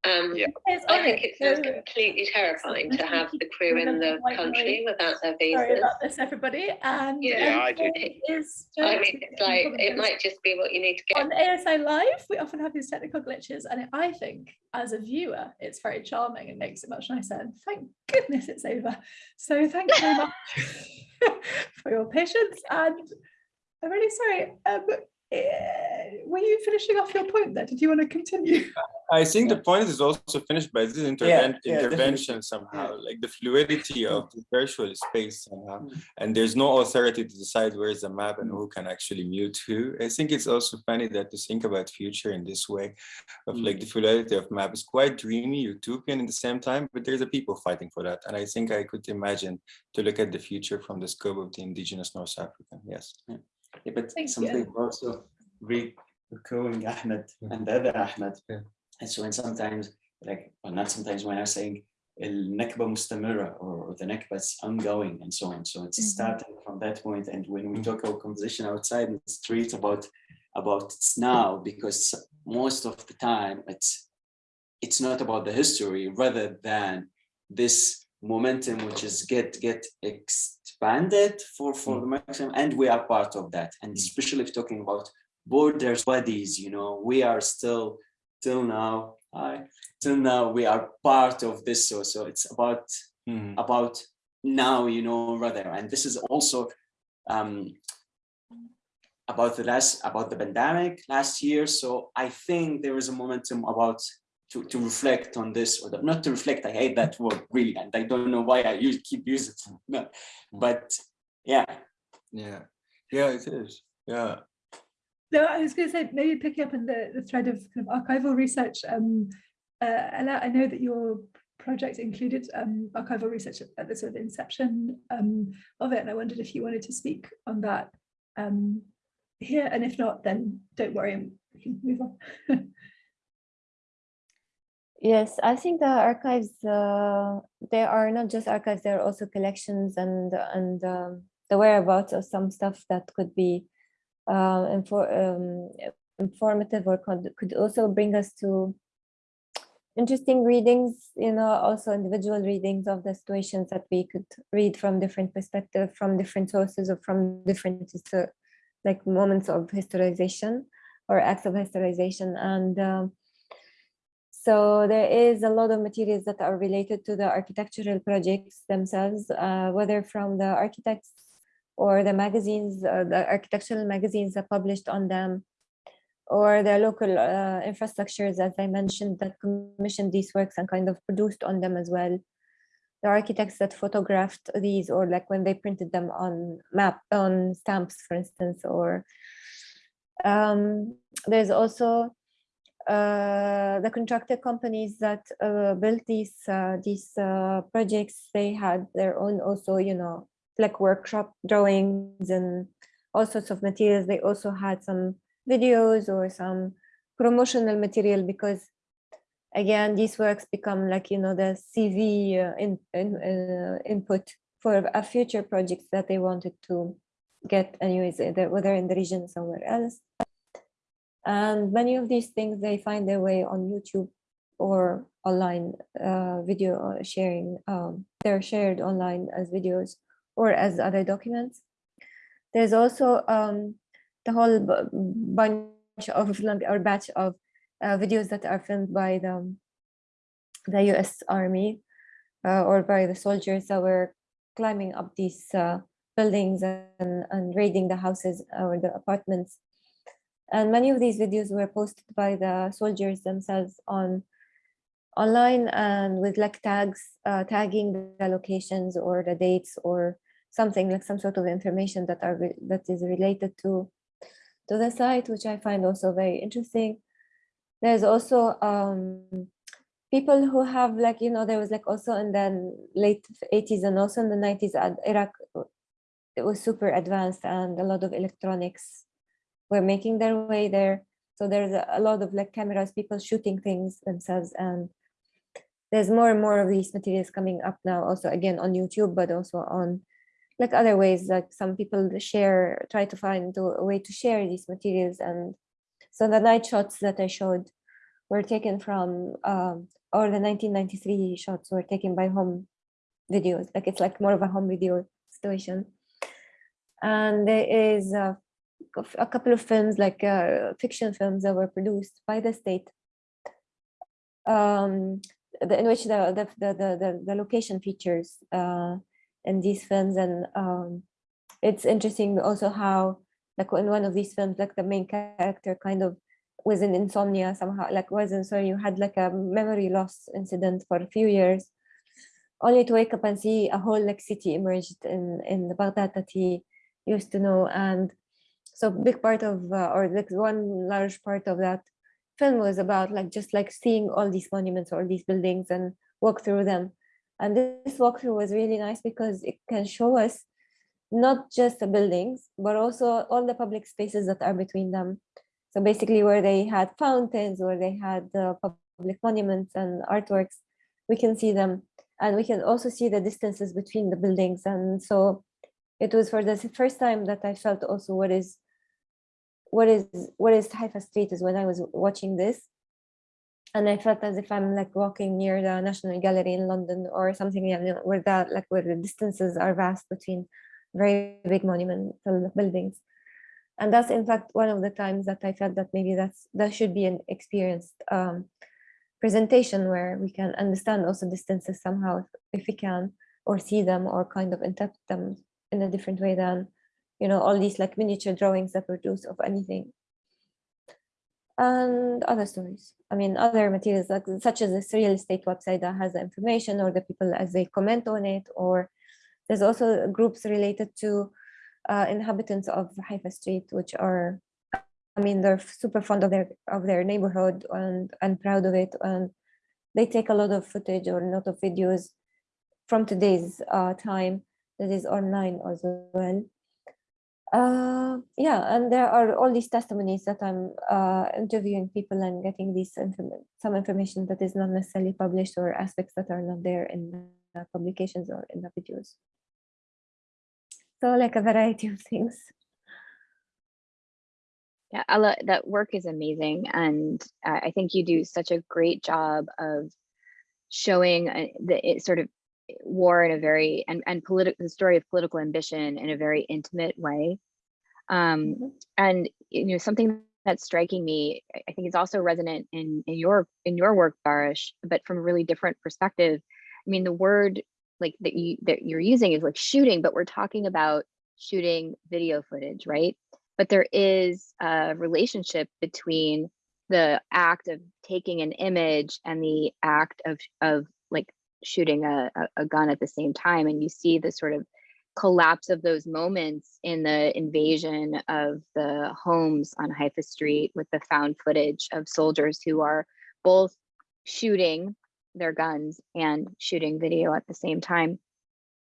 Um, Yeah. I think it, it's just completely terrifying to have the crew in the country noise. without their visas. Sorry about this, everybody. And Yeah. Yeah, I do. everything is I mean, it's like, it might just be what you need to get. on ASI Live, we often have these technical glitches, and I think as a viewer, it's very charming and makes it much nicer. And thank goodness it's over. So thank you very much for your patience. And I'm really sorry. Um, were you finishing off your point there? Did you want to continue? I think the point is also finished by this Yeah, interven- yeah, intervention somehow, like the fluidity of the virtual space somehow. Mm. And there's no authority to decide where's the map and who can actually mute who. I think it's also funny that to think about future in this way of Mm. like the fluidity of map is quite dreamy, utopian at the same time, but there's a people fighting for that. And I think I could imagine to look at the future from the scope of the indigenous North African, yes. But Thank something you. also recurring Ahmed and other Ahmed. Yeah. And so, and sometimes, like, well, not sometimes when I'm saying Nakba mustamira or the nakba is ongoing and so on. So it's mm -hmm. starting from that point. And when we mm. talk our conversation outside in the street about about it's now, because most of the time it's it's not about the history rather than this momentum which is get get expanded for for the maximum and we are part of that. And especially if talking about borders bodies you know we are still till now I till now we are part of this. So so it's about Mhm. about now you know rather. And this is also um about the last about the pandemic last year. So i think there is a momentum about to, to reflect on this or the, not to reflect i hate that word really and i don't know why i use, keep using it no, but yeah Yeah, yeah, it is. Yeah. No, I was going to say maybe picking up on the, the thread of kind of archival research. Um, uh, Ala, I know that your project included um, archival research at, at the sort of inception um, of it, and I wondered if you wanted to speak on that um, here, and if not, then don't worry, and we can move on. Yes, I think the archives, uh, they are not just archives, they're also collections and, and um, the whereabouts of some stuff that could be uh, infor um, informative or could, could also bring us to interesting readings, you know, also individual readings of the situations that we could read from different perspectives, from different sources or from different like moments of historization or acts of historization. And um, so there is a lot of materials that are related to the architectural projects themselves, uh, whether from the architects or the magazines, uh, the architectural magazines that published on them, or the local uh, infrastructures, as I mentioned, that commissioned these works and kind of produced on them as well. The architects that photographed these, or like when they printed them on map on stamps, for instance, or um, there's also the contractor companies that uh, built these uh, these uh, projects. They had their own also, you know, like workshop drawings and all sorts of materials. They also had some videos or some promotional material because again, these works become like, you know, the CV uh, in, in, uh, input for a future project that they wanted to get anyways, whether in the region somewhere else. And many of these things, they find their way on YouTube or online uh, video uh, sharing. Um, they're shared online as videos or as other documents. There's also um, the whole bunch of or batch of uh, videos that are filmed by the, the US Army uh, or by the soldiers that were climbing up these uh, buildings and, and raiding the houses or the apartments. And many of these videos were posted by the soldiers themselves on online and with like tags, uh, tagging the locations or the dates or something like some sort of information that are re- that is related to to the site, which I find also very interesting. There's also um, people who have like, you know, there was like also in the late 80s and also in the 90s, at Iraq, uh, it was super advanced and a lot of electronics were making their way there. So there's a lot of like cameras, people shooting things themselves. And there's more and more of these materials coming up now, also again on YouTube, but also on like other ways, like some people share, try to find a way to share these materials. And so the night shots that I showed were taken from, um, or the 1993 shots were taken by home videos. Like it's like more of a home video situation. And there is a, a couple of films, like uh, fiction films that were produced by the state um, the, in which the, the, the, the, the, location features uh, in these films. And um, it's interesting also how, like in one of these films, like the main character kind of was in insomnia somehow, like wasn't sorry, you had like a memory loss incident for a few years, only to wake up and see a whole like city emerged in, in the Baghdad that he used to know. And so big part of, uh, or like one large part of that film was about like just like seeing all these monuments or these buildings and walk through them. And this walkthrough was really nice because it can show us not just the buildings, but also all the public spaces that are between them. So basically where they had fountains, where they had public monuments and artworks, we can see them. And we can also see the distances between the buildings. And so it was for the first time that I felt also what is what is what is Haifa Street is when I was watching this. And I felt as if I'm like walking near the National Gallery in London or something you know, where that like where the distances are vast between very big monumental buildings. And that's in fact one of the times that I felt that maybe that's that should be an experienced um, presentation where we can understand also distances somehow if, if we can or see them or kind of interpret them in a different way than you know, all these like miniature drawings that produce of anything. And other stories. I mean, other materials like such as this real estate website that has the information or the people as they comment on it, or there's also groups related to uh, inhabitants of Haifa Street, which are, I mean, they're super fond of their of their neighborhood and and proud of it, and they take a lot of footage or a lot of videos from today's uh, time that is online as well. Uh, yeah, and there are all these testimonies that I'm uh, interviewing people and getting these inform some information that is not necessarily published or aspects that are not there in the publications or in the videos. So like a variety of things. Yeah, Ala, that work is amazing. And I think you do such a great job of showing uh, the it sort of war in a very and and political the story of political ambition in a very intimate way um Mm-hmm. and you know something that's striking me i think is also resonant in in your in your work barish but from a really different perspective i mean the word like that you that you're using is like shooting but we're talking about shooting video footage right but there is a relationship between the act of taking an image and the act of of shooting a, a, gun at the same time and you see the sort of collapse of those moments in the invasion of the homes on Haifa Street with the found footage of soldiers who are both shooting their guns and shooting video at the same time.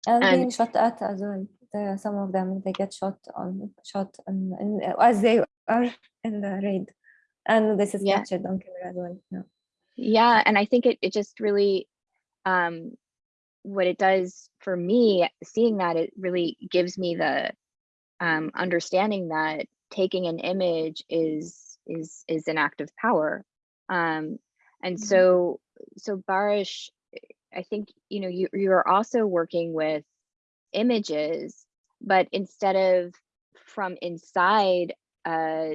And, And- being shot at as well. There are some of them they get shot on shot and, and as they are in the raid. And this is Yeah. captured on camera as well. Yeah. Yeah, and I think it, it just really, um, what it does for me, seeing that it really gives me the um, understanding that taking an image is is is an act of power. Um, and Mhm. so so Barish, I think you know you you are also working with images, but instead of from inside uh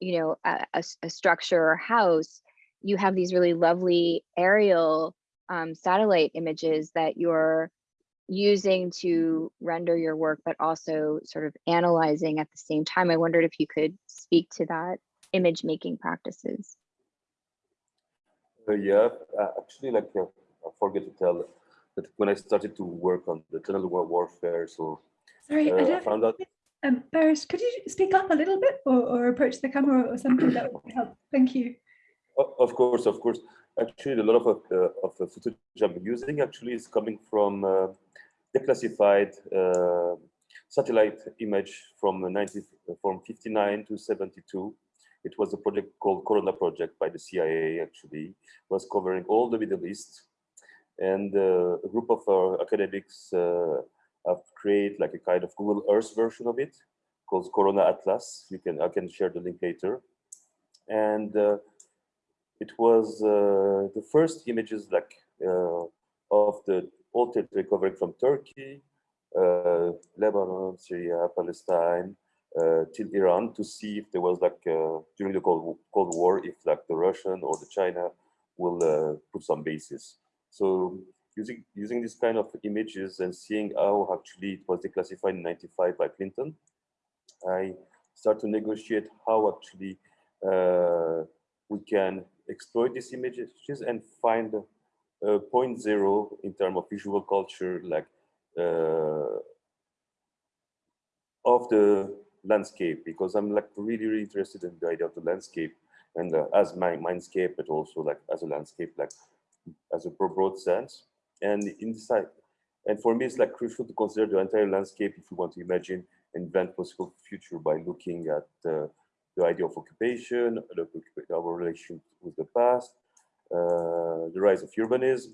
you know a structure or house, you have these really lovely aerial um, satellite images that you're using to render your work, but also sort of analyzing at the same time. I wondered if you could speak to that image making practices. Uh, yeah, uh, actually, like uh, I forget to tell that when I started to work on the tunnel war warfare, so Sorry, I uh, I don't. found out. Um, Barish, could you speak up a little bit or, or approach the camera or something that would help? Thank you. Of course, of course. Actually, a lot of uh, of the footage I'm using actually is coming from uh, declassified uh, satellite image from 90 from 59 to 72. It was a project called Corona Project by the CIA. Actually, was covering all the Middle East, and uh, a group of uh, academics uh, have created like a kind of Google Earth version of it called Corona Atlas. You can I can share the link later, and. It was uh, the first images like uh, of the all territory covering from Turkey, uh, Lebanon, Syria, Palestine, uh, till Iran to see if there was like uh, during the Cold, Cold War, if like the Russian or the China will uh, put some bases. So using using this kind of images and seeing how actually it was declassified in 95 by Clinton, I start to negotiate how actually we can exploit these images and find a point zero in terms of visual culture, like uh, of the landscape, because I'm like really, really interested in the idea of the landscape and uh, as my mindscape, but also like as a landscape, like as a broad sense. And inside, and for me, it's like crucial to consider the entire landscape if you want to imagine and invent possible future by looking at uh, the idea of occupation, our relation with the past, uh, the rise of urbanism,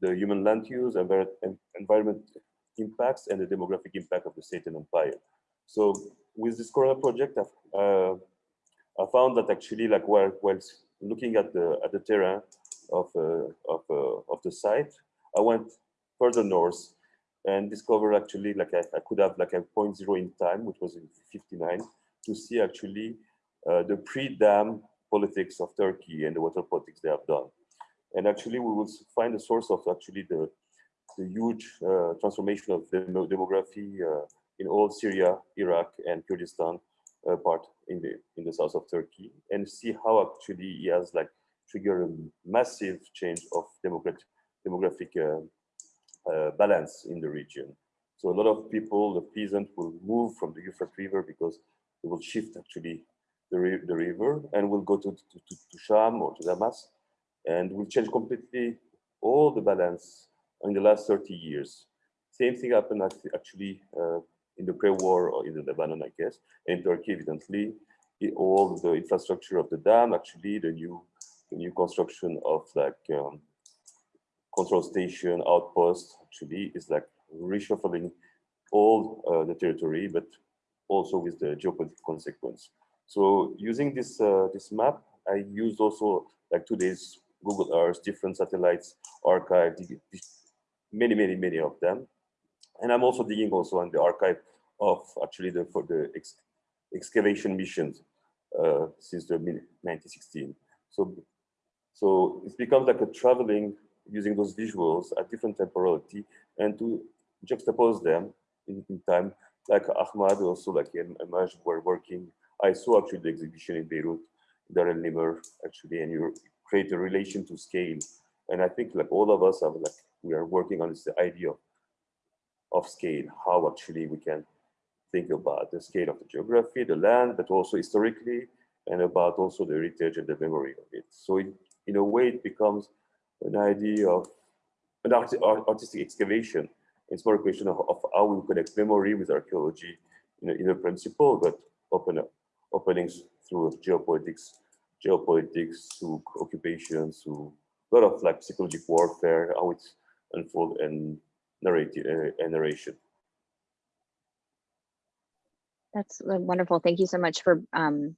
the human land use, envir environment impacts, and the demographic impact of the state and empire. So with this Corona project, I've, uh, I found that actually, like while while looking at the at the terrain of uh, of uh, of the site, I went further north and discovered actually like I, I could have like a point zero in time, which was in 59, to see actually uh, the pre-dam politics of Turkey and the water politics they have done. And actually, we will find the source of actually the the huge uh, transformation of the demography uh, in all Syria, Iraq, and Kurdistan uh, part in the in the south of Turkey, and see how actually he has like triggered a massive change of democratic demographic uh, uh, balance in the region. So a lot of people, the peasant, will move from the Euphrates River because it will shift actually the, the river and will go to, to, to, to Sham or to Damas and will change completely all the balance in the last 30 years. Same thing happened actually uh, in the pre-war or in the Lebanon, I guess, in Turkey, evidently. all the infrastructure of the dam, actually, the new, the new construction of like um, control station, outpost, actually, is like reshuffling all uh, the territory, but also with the geopolitical consequence. So using this uh, this map, I used also like today's Google Earth, different satellites, archive, many, many, many of them. And I'm also digging also on the archive of actually the for the ex excavation missions uh, since the mid 1916. So so it becomes like a traveling using those visuals at different temporality and to juxtapose them in, in time. Like Ahmad also like and Amaj were working. I saw actually the exhibition in Beirut, Dar el Nimr actually, and you create a relation to scale. And I think like all of us have like we are working on this idea of, scale, how actually we can think about the scale of the geography, the land, but also historically, and about also the heritage and the memory of it. So it, in a way, it becomes an idea of an art- artistic excavation. It's more a question of, of how we connect memory with archaeology in a, in a principle, but open up openings through geopolitics, geopolitics, through occupations, through a lot of like psychological warfare, how it's unfold and narrative uh, narration. That's uh, wonderful. Thank you so much for um,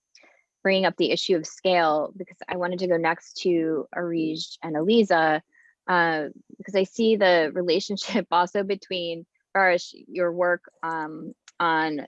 bringing up the issue of scale because I wanted to go next to Arij and Eliza uh, because I see the relationship also between Barish, your work um, on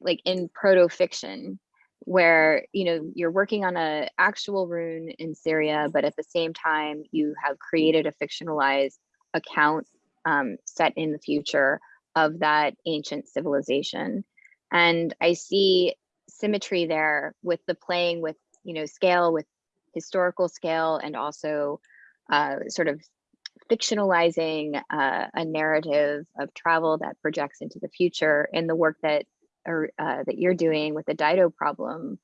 like in proto fiction where you know you're working on a actual rune in Syria, but at the same time you have created a fictionalized account um, set in the future of that ancient civilization. And I see symmetry there with the playing with you know scale with historical scale and also uh, sort of fictionalizing uh, a narrative of travel that projects into the future in the work that or, uh, that you're doing with the Dido problem,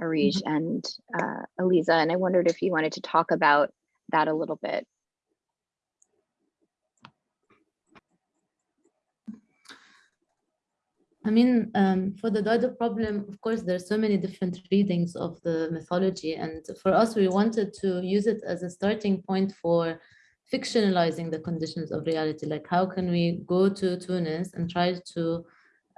Arij mm -hmm. and uh, Eliza. And I wondered if you wanted to talk about that a little bit. I mean, um, for the Dido problem, of course, there's so many different readings of the mythology. And for us, we wanted to use it as a starting point for fictionalizing the conditions of reality. Like, how can we go to Tunis and try to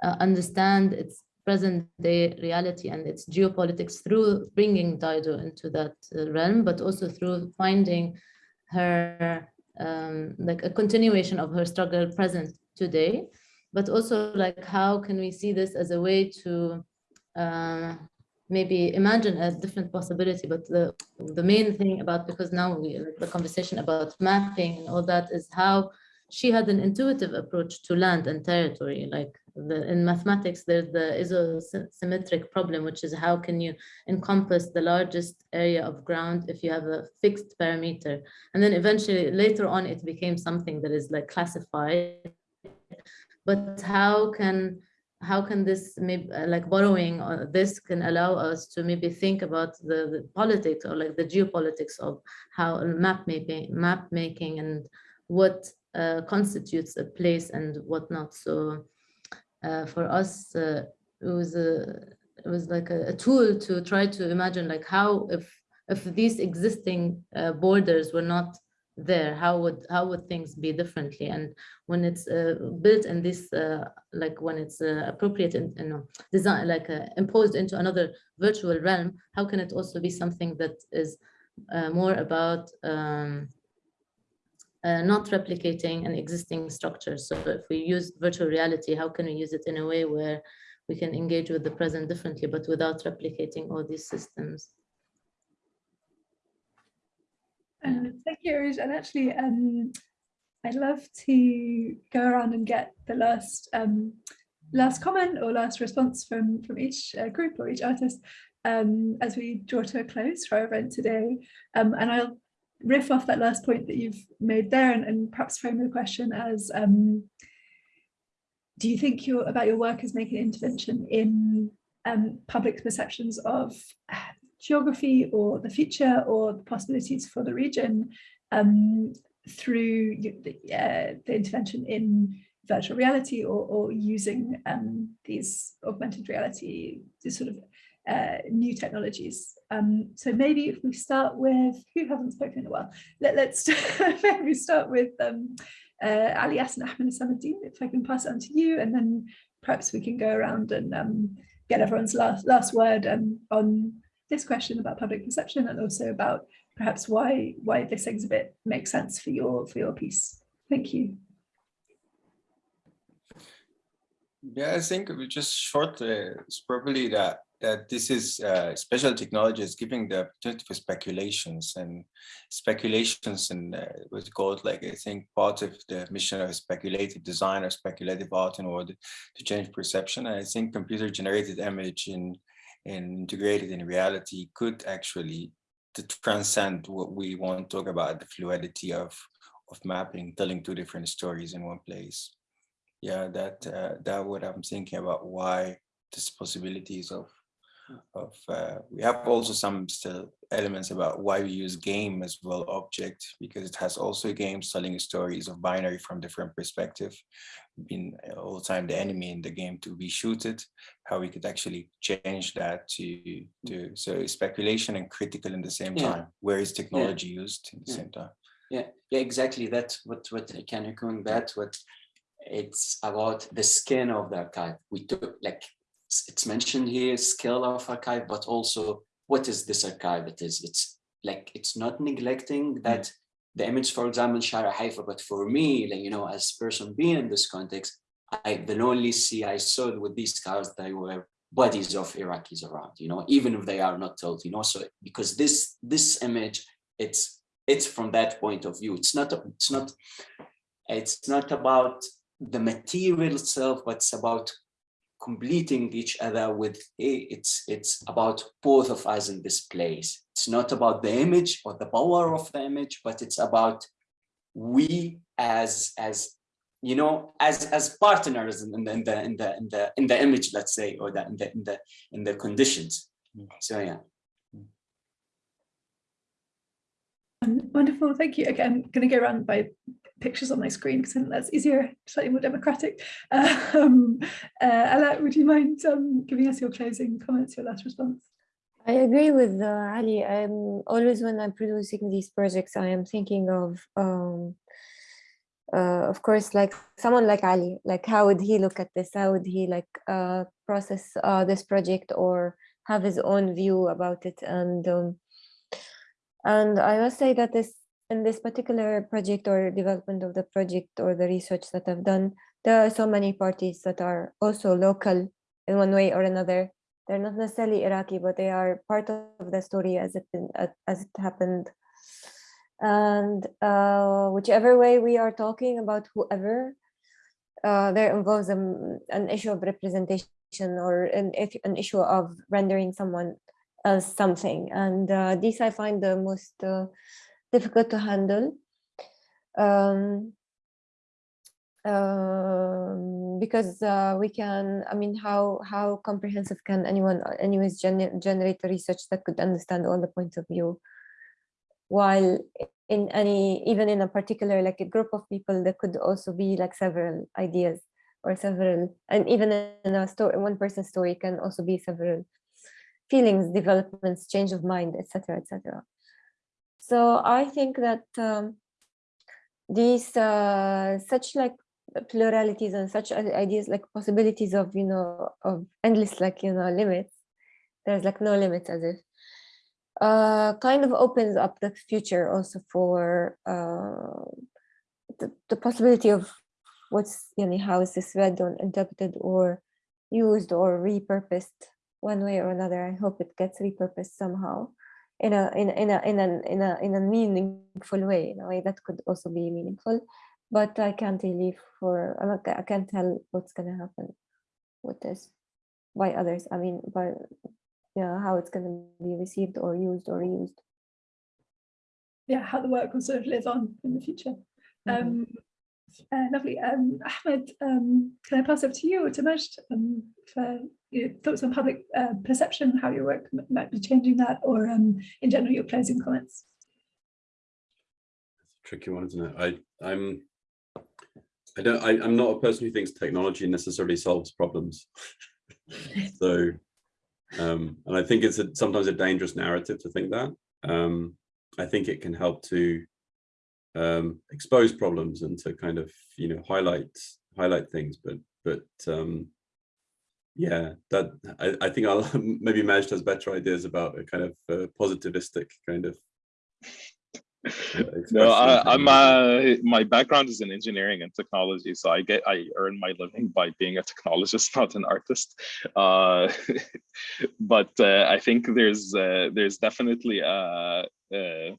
uh, understand its present day reality and its geopolitics through bringing Dido into that uh, realm, but also through finding her um, like a continuation of her struggle present today. But also like how can we see this as a way to uh, maybe imagine a different possibility? But the the main thing about because now we the conversation about mapping and all that is how she had an intuitive approach to land and territory like the, in mathematics there's the isoperimetric problem which is how can you encompass the largest area of ground if you have a fixed parameter? And then eventually later on it became something that is like classified. But how can how can this maybe like borrowing uh, this can allow us to maybe think about the, the, politics or like the geopolitics of how map making map making and what uh, constitutes a place and what not so for us uh, it was a it was like a, a, tool to try to imagine like how if if these existing uh, borders were not there how would how would things be differently? And when it's uh, built in this uh, like when it's uh, appropriate and you know design like uh, imposed into another virtual realm how can it also be something that is uh, more about um, uh, not replicating an existing structure so if we use virtual reality how can we use it in a way where we can engage with the present differently but without replicating all these systems Um, thank you. And actually, um, I'd love to go around and get the last um, last comment or last response from from each uh, group or each artist um, as we draw to a close for our event today. Um, and I'll riff off that last point that you've made there and, and perhaps frame the question as um, do you think your about your work as making intervention in um, public perceptions of geography or the future or the possibilities for the region um, through the, uh, the, intervention in virtual reality or, or using um, these augmented reality, these sort of uh, new technologies. Um, so maybe if we start with, who hasn't spoken in a while, Let, us maybe start with um, uh, Ali and Ahmed if I can pass it on to you, and then perhaps we can go around and um, get everyone's last, last word um, on this question about public perception and also about perhaps why why this exhibit makes sense for your for your piece. Thank you. Yeah, I think we just short uh, it's probably that that this is uh, special technology is giving the opportunity for speculations and speculations and uh, what's called like I think part of the mission of speculative design or speculative art in order to change perception. And I think computer generated image in and integrated in reality could actually transcend what we want to talk about the fluidity of of mapping telling two different stories in one place yeah that uh, that what i'm thinking about why this possibilities of of uh, we have also some still elements about why we use game as well object because it has also games telling stories of binary from different perspective being all the time the enemy in the game to be shooted how we could actually change that to to so speculation and critical in the same Yeah. time where is technology used in the Yeah. same time Yeah, yeah, exactly. That's what what i can echoing that what it's about the skin of the archive. We took like it's, mentioned here scale of archive, but also what is this archive? It is it's like it's not neglecting hmm. that the image, for example, Shara Haifa, but for me, like you know, as person being in this context, I the only see I saw with these cars they were bodies of Iraqis around, you know, even if they are not told, you know, so because this this image, it's it's from that point of view. It's not it's not it's not about the material itself, but it's about completing each other with a- it's it's about both of us in this place. It's not about the image or the power of the image, but it's about we as as you know as as partners in the in the in the in the in the image, let's say, or that in the in the in the conditions. So yeah. Um, Wonderful, thank you. Again, I'm going to go around by pictures on my screen because I think that's easier, slightly more democratic. Um, uh, would you mind um, giving us your closing comments, your last response? I agree with uh, Ali. I'm always when I'm producing these projects, I am thinking of, um, uh, of course, like someone like Ali. Like, how would he look at this? How would he like uh, process uh, this project or have his own view about it? And um, and I must say that this in this particular project or development of the project or the research that I've done, there are so many parties that are also local in one way or another. They're not necessarily Iraqi, but they are part of the story as it been, as it happened. And uh, whichever way we are talking about whoever, uh, there involves um, an issue of representation or an, an issue of rendering someone as something. And uh, this I find the most uh, difficult to handle. Um, um, because uh, we can, I mean, how how comprehensive can anyone anyways gener generate research that could understand all the points of view? While in any, even in a particular, like a group of people, there could also be like several ideas or several, and even in a story, one person's story can also be several feelings, developments, change of mind, etc., etc. So I think that um, these uh, such like pluralities and such ideas like possibilities of you know of endless like you know limits there's like no limits as if uh kind of opens up the future also for uh the, the possibility of what's you know how is this read or interpreted or used or repurposed one way or another. I hope it gets repurposed somehow in a in in a in a in a in a meaningful way in a way that could also be meaningful but I can't really for I can't tell what's gonna happen with this by others. I mean, by yeah, how it's gonna be received or used or reused. Yeah, how the work will sort of live on in the future. Um, uh, lovely. Um, Ahmed, um, can I pass over to you or to Majd um, for your thoughts on public uh, perception, how your work might be changing that, or um, in general, your closing comments? tricky one, isn't it? I, I'm, I don't, I, I'm not a person who thinks technology necessarily solves problems. so, um, and I think it's a, sometimes a dangerous narrative to think that. Um, I think it can help to um, expose problems and to kind of, you know, highlight highlight things. But, but um, yeah, that I, I think I'll maybe Majd has better ideas about a kind of uh, positivistic kind of No, I, I'm uh, my background is in engineering and technology, so I get I earn my living by being a technologist, not an artist. Uh, but uh, I think there's uh, there's definitely a, uh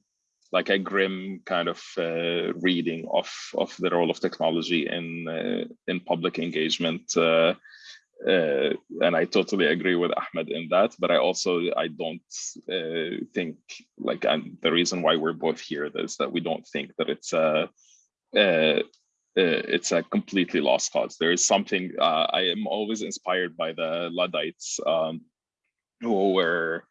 like a grim kind of uh, reading of of the role of technology in uh, in public engagement. Uh, uh, and I totally agree with Ahmed in that. But I also I don't uh, think like and the reason why we're both here is that we don't think that it's a uh, uh, it's a completely lost cause. There is something uh, I am always inspired by the Luddites. Um, who were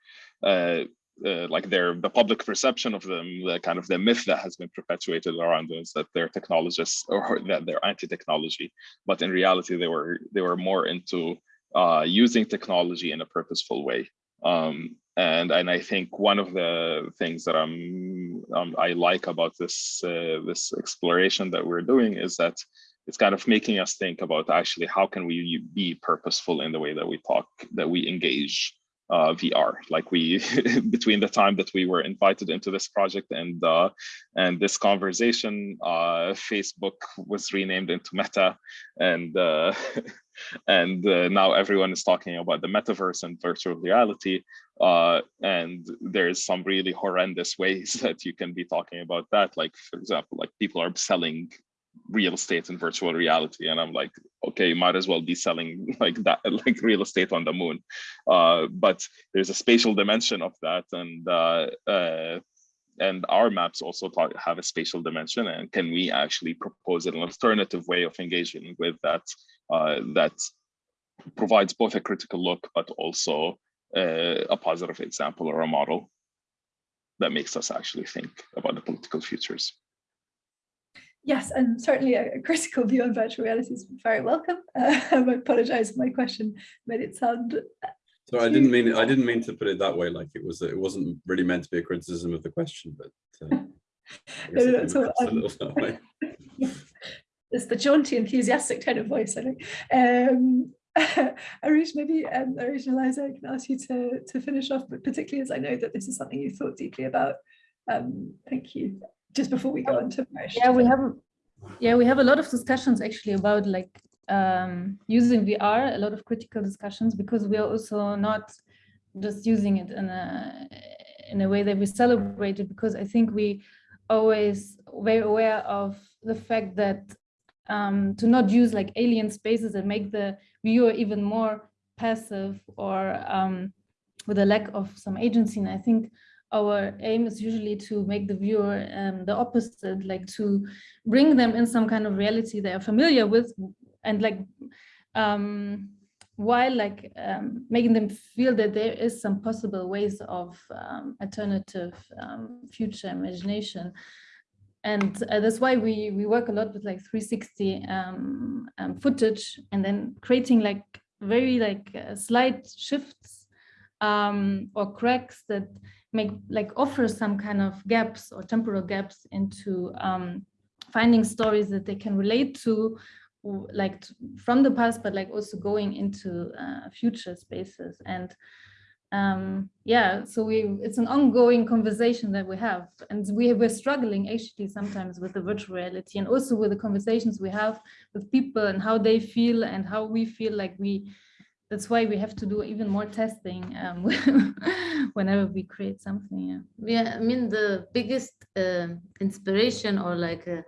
uh, like their the public perception of them, the kind of the myth that has been perpetuated around them is that they're technologists or that they're anti-technology, but in reality they were they were more into uh, using technology in a purposeful way. Um, and and I think one of the things that I'm um, I like about this uh, this exploration that we're doing is that it's kind of making us think about actually how can we be purposeful in the way that we talk that we engage uh, VR. Like we, between the time that we were invited into this project and uh, and this conversation, uh, Facebook was renamed into Meta, and uh, and uh, now everyone is talking about the metaverse and virtual reality. Uh, and there's some really horrendous ways that you can be talking about that. Like for example, like people are selling real estate and virtual reality and i'm like okay you might as well be selling like that like real estate on the moon. Uh, but there's a spatial dimension of that and uh, uh, and our maps also have a spatial dimension and can we actually propose an alternative way of engaging with that uh, that provides both a critical look but also uh, a positive example or a model that makes us actually think about the political futures Yes, and certainly a, critical view on virtual reality is very welcome. Uh, I apologize, if my question made it sound. So I didn't mean I didn't mean to put it that way. Like it was, it wasn't really meant to be a criticism of the question, but uh, no, no, so, um, it's the jaunty, enthusiastic tone of voice. I think. Um, Arij, maybe um, Arij and Eliza, I can ask you to to finish off, but particularly as I know that this is something you thought deeply about. Um, thank you just before we go into yeah we have yeah we have a lot of discussions actually about like um, using VR a lot of critical discussions because we are also not just using it in a in a way that we celebrate it because I think we always very aware of the fact that um, to not use like alien spaces and make the viewer even more passive or um, with a lack of some agency and I think our aim is usually to make the viewer um, the opposite, like to bring them in some kind of reality they are familiar with and like um, while like um, making them feel that there is some possible ways of um, alternative um, future imagination. And uh, that's why we, we work a lot with like 360 um, footage and then creating like very like uh, slight shifts or cracks that make like offer some kind of gaps or temporal gaps into um, finding stories that they can relate to like from the past but like also going into uh, future spaces. And um, yeah so we it's an ongoing conversation that we have. And we we're struggling actually sometimes with the virtual reality and also with the conversations we have with people and how they feel and how we feel like we that's why we have to do even more testing um, whenever we create something. Yeah. yeah, I mean, the biggest uh, inspiration or like uh,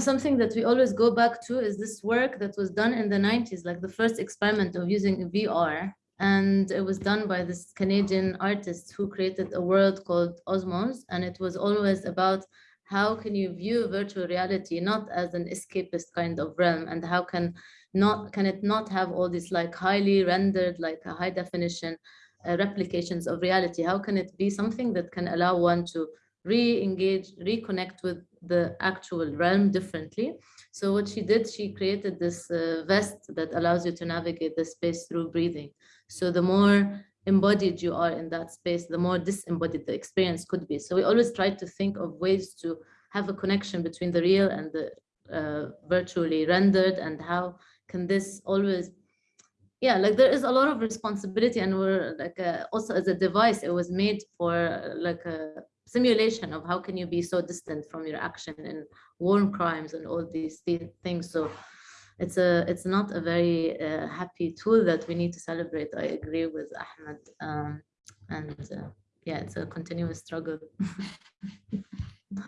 something that we always go back to is this work that was done in the 90s, like the first experiment of using VR. And it was done by this Canadian artist who created a world called Osmose. And it was always about how can you view virtual reality not as an escapist kind of realm and how can not can it not have all these like highly rendered like a high definition uh, replications of reality? How can it be something that can allow one to re-engage reconnect with the actual realm differently? So what she did she created this uh, vest that allows you to navigate the space through breathing. So the more embodied you are in that space the more disembodied the experience could be. So we always try to think of ways to have a connection between the real and the uh, virtually rendered and how can this always yeah like there is a lot of responsibility and we're like uh, also as a device it was made for like a simulation of how can you be so distant from your action in war crimes and all these things. So it's a it's not a very uh, happy tool that we need to celebrate. I agree with ahmed um, and uh, yeah it's a continuous struggle.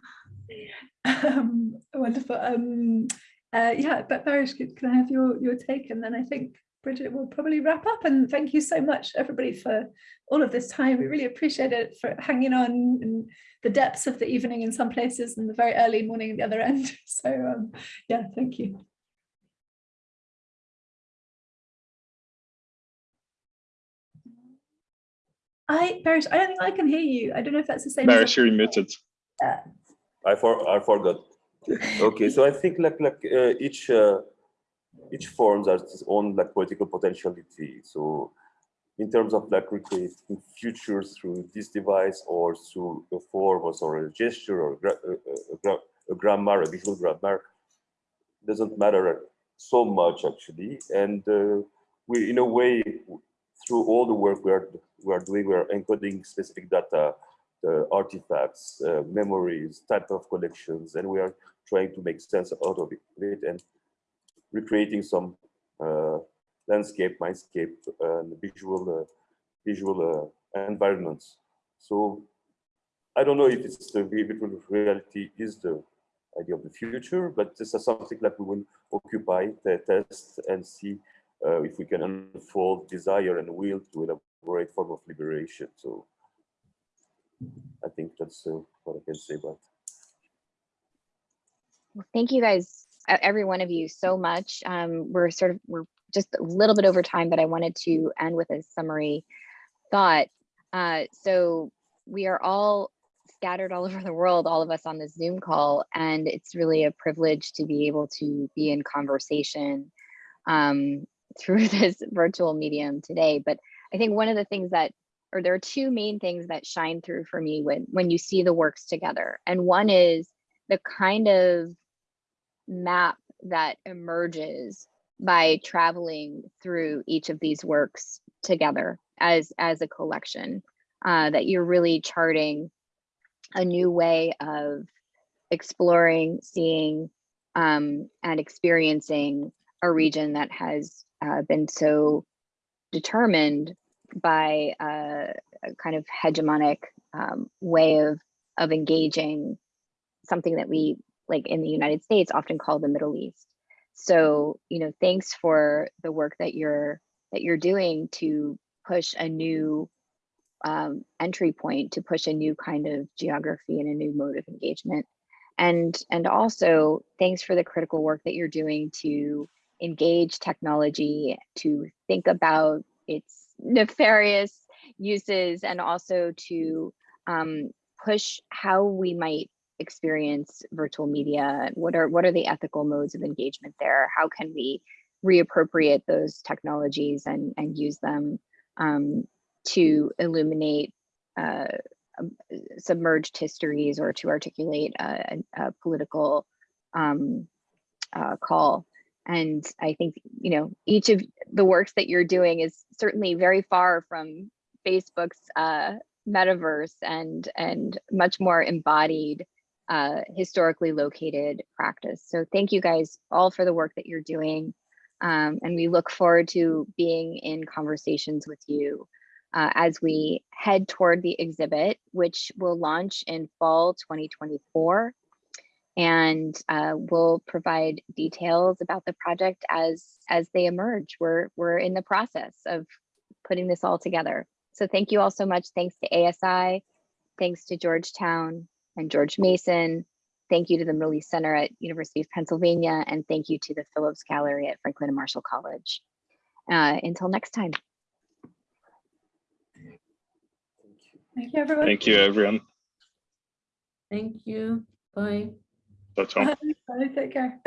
Um, wonderful. Um, uh, yeah, but Barish, can I have your, your take? And then I think Bridget will probably wrap up. And thank you so much, everybody, for all of this time. We really appreciate it for hanging on in the depths of the evening in some places and the very early morning at the other end. So um, yeah, thank you. I, Barish, I don't think I can hear you. I don't know if that's the same. Barish, you're muted. Yeah. I for I forgot. Okay, so I think like like uh, each uh, each forms has its own like political potentiality. So in terms of like recreating futures through this device or through a form or a gesture or a, a, gra a grammar, a visual grammar, doesn't matter so much actually. And uh, we, in a way, through all the work we are we are doing, we are encoding specific data, uh, artifacts, uh, memories, type of collections, and we are trying to make sense out of it and recreating some uh, landscape, mindscape, and visual uh, visual uh, environments. So I don't know if it's the virtual reality is the idea of the future, but this is something that we will occupy, test, and see uh, if we can unfold desire and will to elaborate form of liberation. So I think that's uh, what I can say about. Well, thank you guys, every one of you so much. Um, we're sort of, we're just a little bit over time, but I wanted to end with a summary thought. Uh, so we are all scattered all over the world, all of us on this Zoom call, and it's really a privilege to be able to be in conversation um, through this virtual medium today. But I think one of the things that, or there are two main things that shine through for me when, when you see the works together. And one is the kind of map that emerges by traveling through each of these works together as, as a collection, uh, that you're really charting a new way of exploring, seeing, um, and experiencing a region that has uh, been so determined by a kind of hegemonic um, way of of engaging something that we like in the United States often call the Middle East. So, you know, thanks for the work that you're that you're doing to push a new um, entry point, to push a new kind of geography and a new mode of engagement. And, and also thanks for the critical work that you're doing to engage technology, to think about its nefarious uses and also to um, push how we might experience virtual media what are what are the ethical modes of engagement there? How can we reappropriate those technologies and and use them um, to illuminate uh, um, submerged histories or to articulate a, a political um, uh, call and i think you know each of the works that you're doing is certainly very far from facebook's uh, metaverse and and much more embodied uh, historically located practice. So thank you guys all for the work that you're doing. Um, and we look forward to being in conversations with you uh, as we head toward the exhibit, which will launch in fall 2024. And uh, we'll provide details about the project as, as they emerge. We're, we're in the process of putting this all together. So thank you all so much. Thanks to ASI, thanks to Georgetown, and George Mason. Thank you to the Middle East Center at University of Pennsylvania, and thank you to the Phillips Gallery at Franklin and Marshall College. Uh, until next time. Thank you, everyone. Thank you, everyone. Thank you. Bye. Ciao. Bye. Take care.